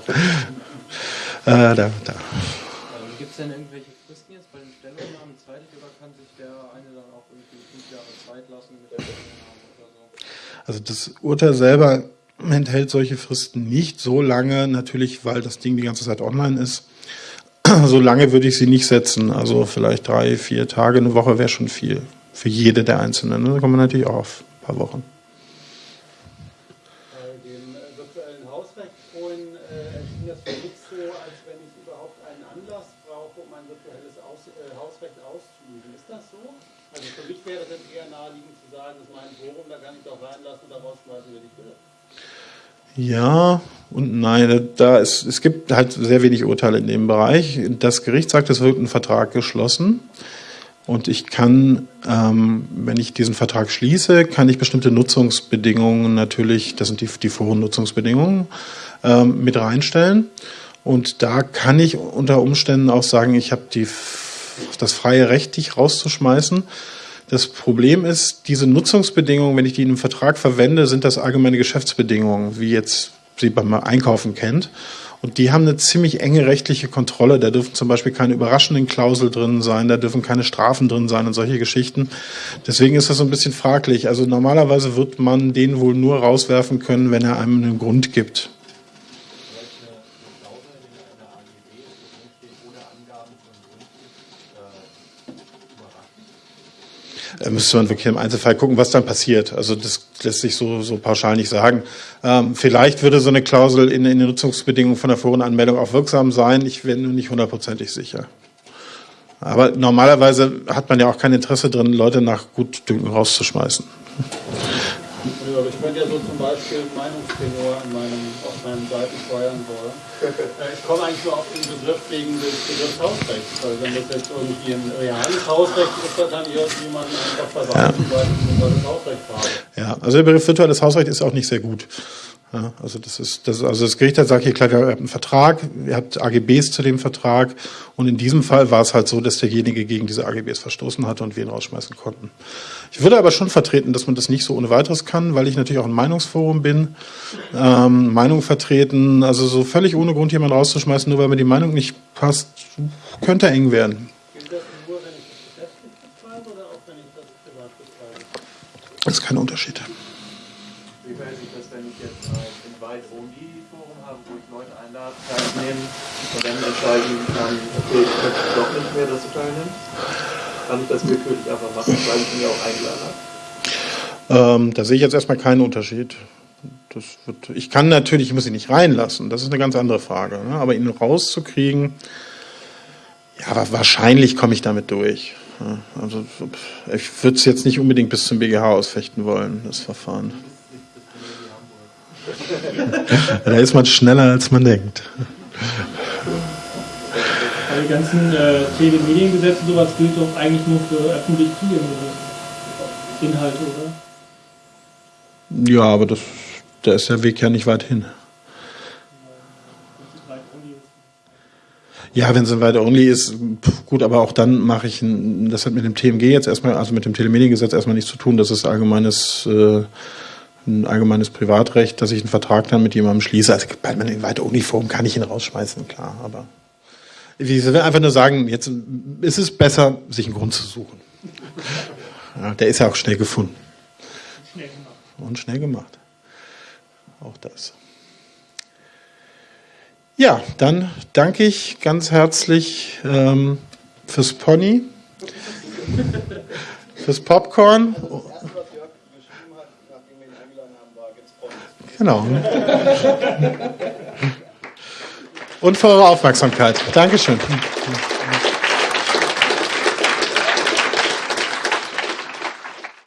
Äh, da, da. Gibt es denn irgendwelche Fristen jetzt bei den Stellungnahmen zeitlich oder kann sich der eine dann auch irgendwie fünf Jahre Zeit lassen mit der Stellungnahme oder so? Also das Urteil selber enthält solche Fristen nicht so lange, natürlich, weil das Ding die ganze Zeit online ist. So lange würde ich sie nicht setzen. Also vielleicht drei, vier Tage, eine Woche wäre schon viel. Für jede der Einzelnen. Da kommen wir natürlich auch auf ein paar Wochen. Ja und nein, da ist, es gibt halt sehr wenig Urteile in dem Bereich. Das Gericht sagt, es wird ein Vertrag geschlossen. Und ich kann, ähm, wenn ich diesen Vertrag schließe, kann ich bestimmte Nutzungsbedingungen natürlich, das sind die, die Forennutzungsbedingungen, ähm, mit reinstellen. Und da kann ich unter Umständen auch sagen, ich habe das freie Recht, dich rauszuschmeißen. Das Problem ist, diese Nutzungsbedingungen, wenn ich die in einem Vertrag verwende, sind das allgemeine Geschäftsbedingungen, wie jetzt sie beim Einkaufen kennt. Und die haben eine ziemlich enge rechtliche Kontrolle. Da dürfen zum Beispiel keine überraschenden Klausel drin sein, da dürfen keine Strafen drin sein und solche Geschichten. Deswegen ist das so ein bisschen fraglich. Also normalerweise wird man den wohl nur rauswerfen können, wenn er einem einen Grund gibt. Da müsste man wirklich im Einzelfall gucken, was dann passiert. Also das lässt sich so, so pauschal nicht sagen. Ähm, vielleicht würde so eine Klausel in, in den Nutzungsbedingungen von der Forenanmeldung auch wirksam sein. Ich bin nur nicht hundertprozentig sicher. Aber normalerweise hat man ja auch kein Interesse drin, Leute nach Gutdünken rauszuschmeißen. Ja, ich könnte ja so zum Beispiel Meinungstenor auf meinen Seiten steuern wollen. Äh, Ich komme eigentlich nur auf den Begriff wegen des Begriffs Hausrecht. Weil wenn das jetzt irgendwie ein reales Hausrecht ist, dann kann irgendjemand einfach verweisen, weil ich ein virtuelles Hausrecht habe. Ja, also der Begriff virtuelles Hausrecht ist auch nicht sehr gut. Ja, also das ist, das, also das Gericht hat gesagt, hier klar, ihr habt einen Vertrag, ihr habt AGBs zu dem Vertrag und in diesem Fall war es halt so, dass derjenige gegen diese AGBs verstoßen hatte und wir ihn rausschmeißen konnten. Ich würde aber schon vertreten, dass man das nicht so ohne weiteres kann, weil ich natürlich auch ein Meinungsforum bin, ähm, Meinung vertreten, also so völlig ohne Grund jemanden rauszuschmeißen, nur weil mir die Meinung nicht passt, könnte eng werden. Das nur, wenn ich teilnehmen und dann entscheiden kann, okay, ich möchte doch nicht mehr, dass du teilnimmst? Kann ich das willkürlich einfach machen, weil ich ihn ja auch eingeladen habe? Ähm, da sehe ich jetzt erstmal keinen Unterschied. Das wird, ich kann natürlich, ich muss ihn nicht reinlassen, das ist eine ganz andere Frage. Ne? Aber ihn rauszukriegen, ja, wahrscheinlich komme ich damit durch. Ja, also ich würde es jetzt nicht unbedingt bis zum BGH ausfechten wollen, das Verfahren. da ist man schneller, als man denkt. Bei den ganzen äh, Telemediengesetzen sowas gilt doch eigentlich nur für öffentlich zugängliche Inhalte, oder? Ja, aber das, da ist der Weg ja nicht weit hin. Ja, wenn es ein weiter only ist, pf, gut, aber auch dann mache ich, ein, das hat mit dem TMG jetzt erstmal, also mit dem Telemediengesetz erstmal nichts zu tun. Das ist allgemeines, äh, ein allgemeines Privatrecht, dass ich einen Vertrag dann mit jemandem schließe. Also bei meinem weiter only Forum kann ich ihn rausschmeißen, klar, aber ich will einfach nur sagen, jetzt ist es besser, sich einen Grund zu suchen. Ja, der ist ja auch schnell gefunden. Schnell. Und schnell gemacht. Auch das. Ja, dann danke ich ganz herzlich ähm, fürs Pony, fürs Popcorn. Genau. Und für eure Aufmerksamkeit. Dankeschön.